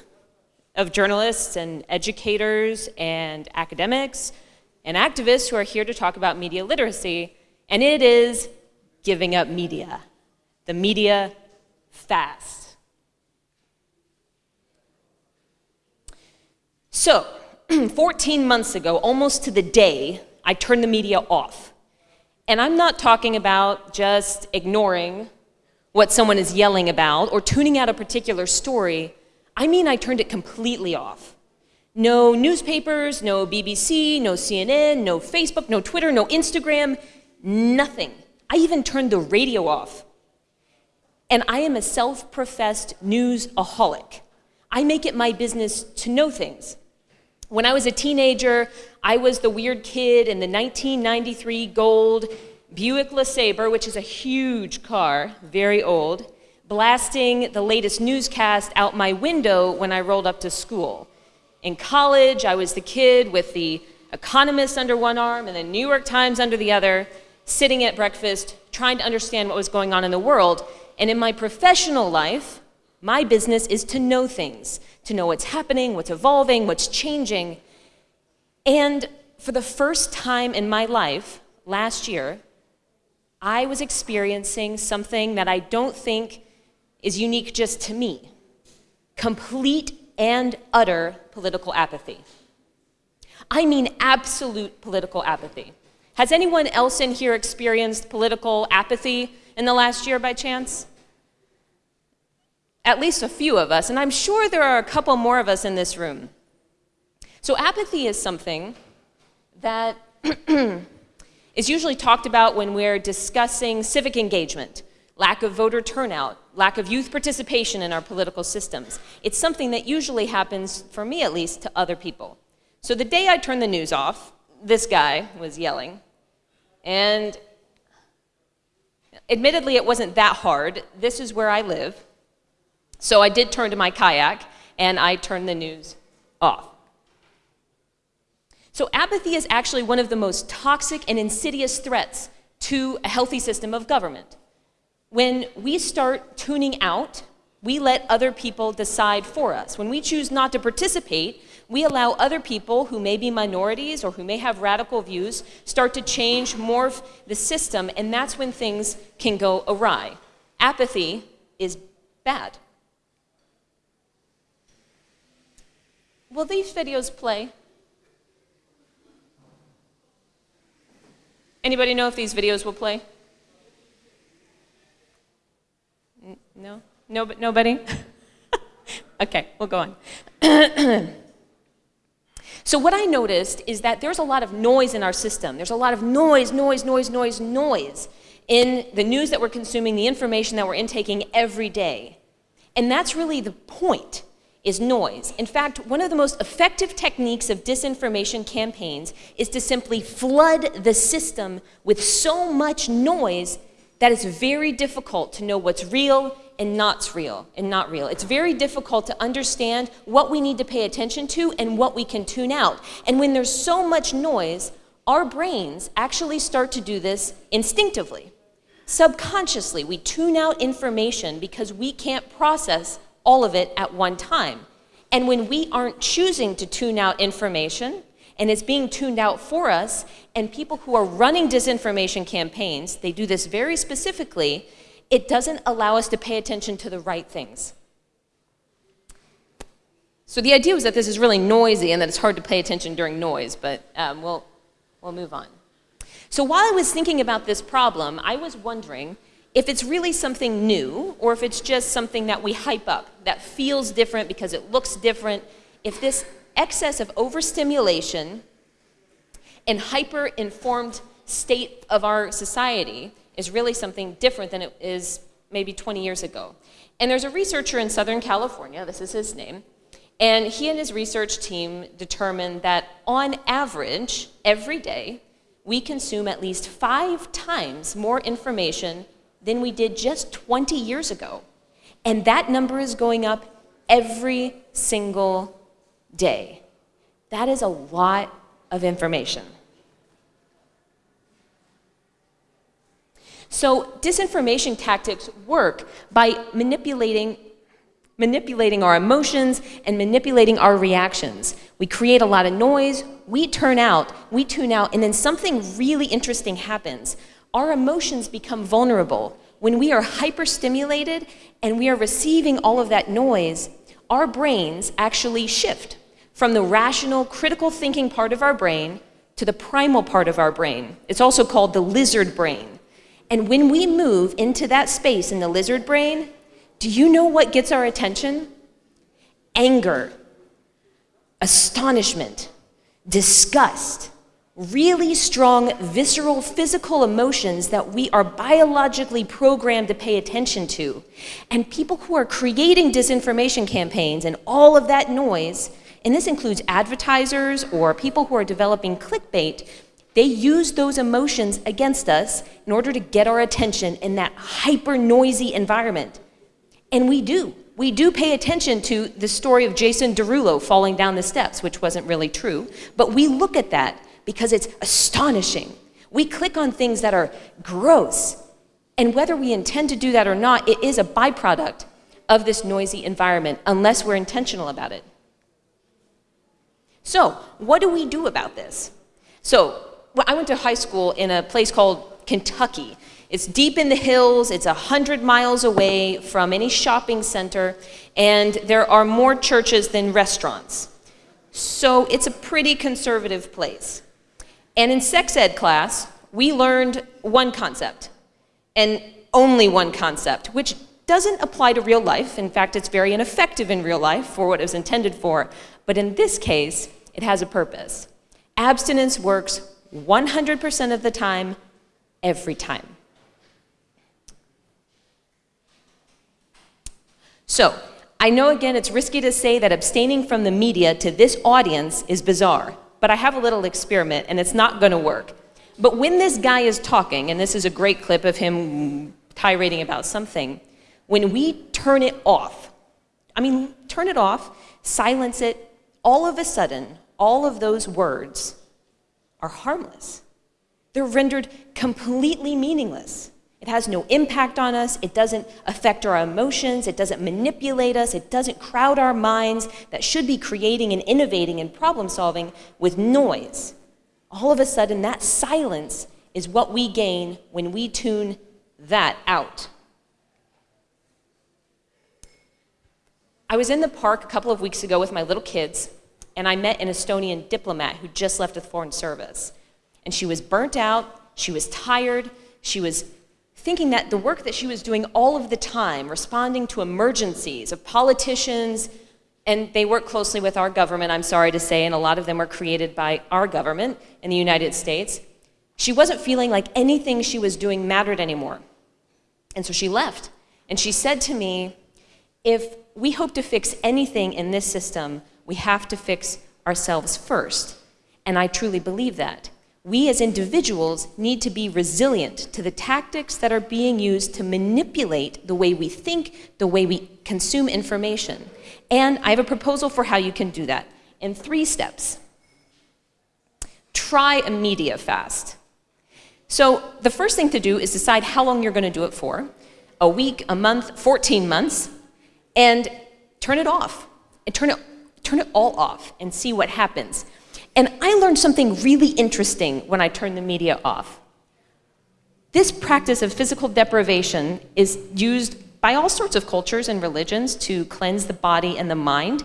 of journalists and educators and academics and activists who are here to talk about media literacy, and it is giving up media. The media fast. So, 14 months ago, almost to the day, I turned the media off. And I'm not talking about just ignoring what someone is yelling about or tuning out a particular story, I mean I turned it completely off. No newspapers, no BBC, no CNN, no Facebook, no Twitter, no Instagram, nothing. I even turned the radio off. And I am a self professed newsaholic. I make it my business to know things. When I was a teenager, I was the weird kid in the 1993 gold Buick LeSabre, which is a huge car, very old, blasting the latest newscast out my window when I rolled up to school. In college, I was the kid with the Economist under one arm and the New York Times under the other, sitting at breakfast, trying to understand what was going on in the world. And in my professional life, my business is to know things, to know what's happening, what's evolving, what's changing. And for the first time in my life, last year, I was experiencing something that I don't think is unique just to me complete and utter political apathy. I mean, absolute political apathy. Has anyone else in here experienced political apathy in the last year by chance? At least a few of us, and I'm sure there are a couple more of us in this room. So, apathy is something that is usually talked about when we're discussing civic engagement, lack of voter turnout, lack of youth participation in our political systems. It's something that usually happens, for me at least, to other people. So the day I turned the news off, this guy was yelling, and admittedly, it wasn't that hard. This is where I live. So I did turn to my kayak and I turned the news off. So apathy is actually one of the most toxic and insidious threats to a healthy system of government. When we start tuning out, we let other people decide for us. When we choose not to participate, we allow other people who may be minorities or who may have radical views start to change, morph the system, and that's when things can go awry. Apathy is bad. Will these videos play? Anybody know if these videos will play? No? No, nobody? okay, we'll go on. so what I noticed is that there's a lot of noise in our system. There's a lot of noise, noise, noise, noise, noise in the news that we're consuming, the information that we're intaking every day. And that's really the point is noise. In fact, one of the most effective techniques of disinformation campaigns is to simply flood the system with so much noise that it's very difficult to know what's real and not real and not real. It's very difficult to understand what we need to pay attention to and what we can tune out. And when there's so much noise, our brains actually start to do this instinctively. Subconsciously, we tune out information because we can't process all of it at one time. And when we aren't choosing to tune out information, and it's being tuned out for us, and people who are running disinformation campaigns, they do this very specifically, it doesn't allow us to pay attention to the right things. So the idea was that this is really noisy and that it's hard to pay attention during noise, but um, we'll, we'll move on. So while I was thinking about this problem, I was wondering if it's really something new or if it's just something that we hype up, that feels different because it looks different, if this excess of overstimulation and hyper-informed state of our society is really something different than it is maybe 20 years ago. And there's a researcher in Southern California, this is his name, and he and his research team determined that on average, every day, we consume at least five times more information than we did just 20 years ago. And that number is going up every single day. That is a lot of information. So disinformation tactics work by manipulating manipulating our emotions and manipulating our reactions. We create a lot of noise, we turn out, we tune out, and then something really interesting happens. Our emotions become vulnerable. When we are hyperstimulated and we are receiving all of that noise, our brains actually shift from the rational, critical thinking part of our brain to the primal part of our brain. It's also called the lizard brain. And when we move into that space in the lizard brain, do you know what gets our attention? Anger, astonishment, disgust, really strong visceral physical emotions that we are biologically programmed to pay attention to. And people who are creating disinformation campaigns and all of that noise, and this includes advertisers or people who are developing clickbait, they use those emotions against us in order to get our attention in that hyper noisy environment. And we do. We do pay attention to the story of Jason Derulo falling down the steps, which wasn't really true, but we look at that because it's astonishing. We click on things that are gross. And whether we intend to do that or not, it is a byproduct of this noisy environment unless we're intentional about it. So, what do we do about this? So, I went to high school in a place called Kentucky. It's deep in the hills, it's 100 miles away from any shopping center, and there are more churches than restaurants. So it's a pretty conservative place. And in sex ed class, we learned one concept, and only one concept, which doesn't apply to real life. In fact, it's very ineffective in real life for what it was intended for. But in this case, it has a purpose. Abstinence works 100% of the time, every time. So, I know again it's risky to say that abstaining from the media to this audience is bizarre, but I have a little experiment and it's not going to work. But when this guy is talking, and this is a great clip of him tirading about something, when we turn it off, I mean, turn it off, silence it, all of a sudden, all of those words are harmless. They're rendered completely meaningless. It has no impact on us. It doesn't affect our emotions. It doesn't manipulate us. It doesn't crowd our minds that should be creating and innovating and problem solving with noise. All of a sudden, that silence is what we gain when we tune that out. I was in the park a couple of weeks ago with my little kids, and I met an Estonian diplomat who just left the Foreign Service. And she was burnt out, she was tired, she was thinking that the work that she was doing all of the time, responding to emergencies of politicians, and they work closely with our government, I'm sorry to say, and a lot of them were created by our government in the United States. She wasn't feeling like anything she was doing mattered anymore. And so she left. And she said to me, if we hope to fix anything in this system, we have to fix ourselves first. And I truly believe that. we as individuals need to be resilient to the tactics that are being used to manipulate the way we think, the way we consume information. And I have a proposal for how you can do that in three steps. Try a media fast. So the first thing to do is decide how long you're going to do it for a week, a month, 14 months, and turn it off. And turn it, turn it all off and see what happens. And I learned something really interesting when I turned the media off. This practice of physical deprivation is used by all sorts of cultures and religions to cleanse the body and the mind.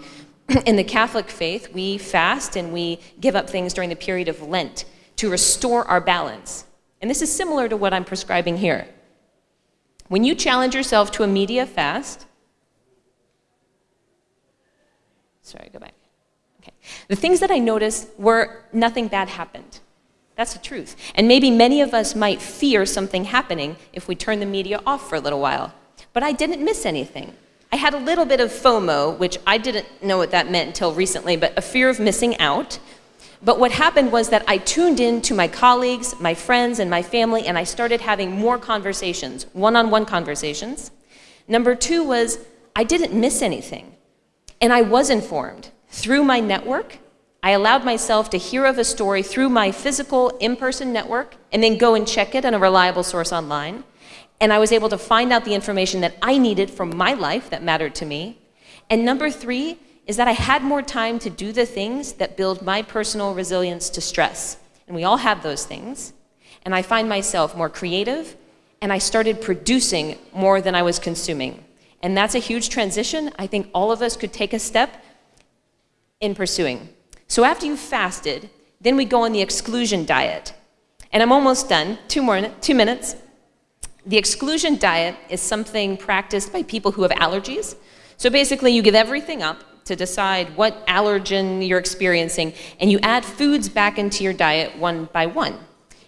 In the Catholic faith, we fast and we give up things during the period of Lent to restore our balance. And this is similar to what I'm prescribing here. When you challenge yourself to a media fast, sorry, go back. Okay. The things that I noticed were nothing bad happened. That's the truth. And maybe many of us might fear something happening if we turn the media off for a little while. But I didn't miss anything. I had a little bit of FOMO, which I didn't know what that meant until recently, but a fear of missing out. But what happened was that I tuned in to my colleagues, my friends, and my family, and I started having more conversations, one on one conversations. Number two was I didn't miss anything, and I was informed. Through my network, I allowed myself to hear of a story through my physical in person network and then go and check it on a reliable source online. And I was able to find out the information that I needed from my life that mattered to me. And number three is that I had more time to do the things that build my personal resilience to stress. And we all have those things. And I find myself more creative, and I started producing more than I was consuming. And that's a huge transition. I think all of us could take a step in pursuing. So after you've fasted, then we go on the exclusion diet. And I'm almost done, two more, two minutes. The exclusion diet is something practiced by people who have allergies. So basically you give everything up to decide what allergen you're experiencing, and you add foods back into your diet one by one.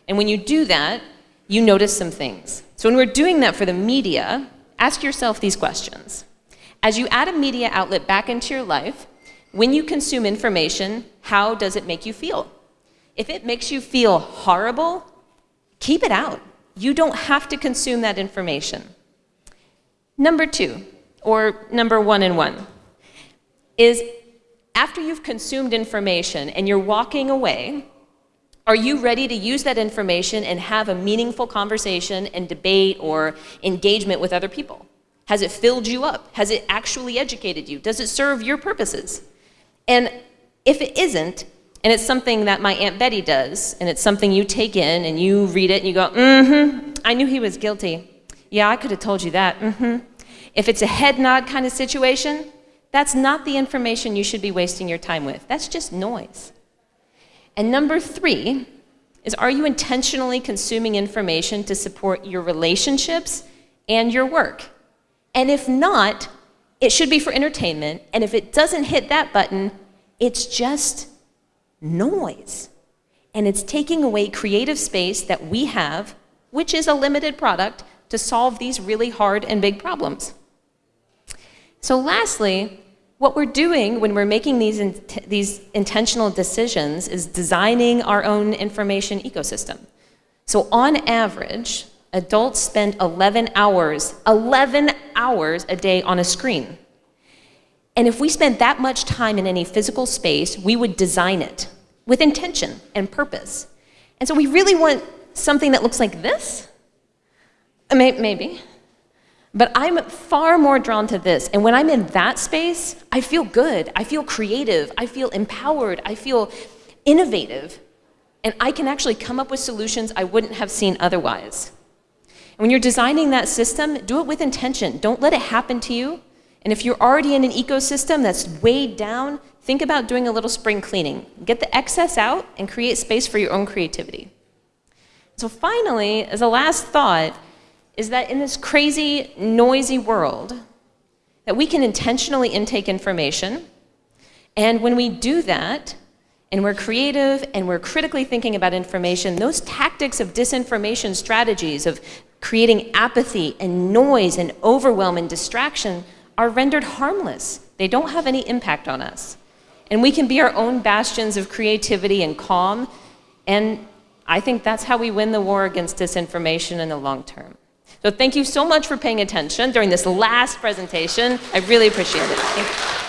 And when you do that, you notice some things. So when we're doing that for the media, ask yourself these questions. As you add a media outlet back into your life, when you consume information, how does it make you feel? If it makes you feel horrible, keep it out. You don't have to consume that information. Number two, or number one and one, is after you've consumed information and you're walking away, are you ready to use that information and have a meaningful conversation and debate or engagement with other people? Has it filled you up? Has it actually educated you? Does it serve your purposes? And if it isn't, and it's something that my Aunt Betty does, and it's something you take in and you read it and you go, mm-hmm, I knew he was guilty. Yeah, I could have told you that, mm-hmm. If it's a head nod kind of situation, that's not the information you should be wasting your time with. That's just noise. And number three is are you intentionally consuming information to support your relationships and your work? And if not, it should be for entertainment, and if it doesn't hit that button, it's just noise. And it's taking away creative space that we have, which is a limited product, to solve these really hard and big problems. So lastly, what we're doing when we're making these, in these intentional decisions is designing our own information ecosystem. So on average, adults spend 11 hours, 11 hours a day on a screen. And if we spent that much time in any physical space, we would design it with intention and purpose. And so we really want something that looks like this? Uh, maybe. But I'm far more drawn to this. And when I'm in that space, I feel good. I feel creative. I feel empowered. I feel innovative. And I can actually come up with solutions I wouldn't have seen otherwise. When you're designing that system, do it with intention. Don't let it happen to you. And if you're already in an ecosystem that's weighed down, think about doing a little spring cleaning. Get the excess out and create space for your own creativity. So finally, as a last thought, is that in this crazy, noisy world, that we can intentionally intake information, and when we do that, and we're creative and we're critically thinking about information, those tactics of disinformation strategies of creating apathy and noise and overwhelm and distraction are rendered harmless. They don't have any impact on us. And we can be our own bastions of creativity and calm and I think that's how we win the war against disinformation in the long term. So thank you so much for paying attention during this last presentation. I really appreciate it.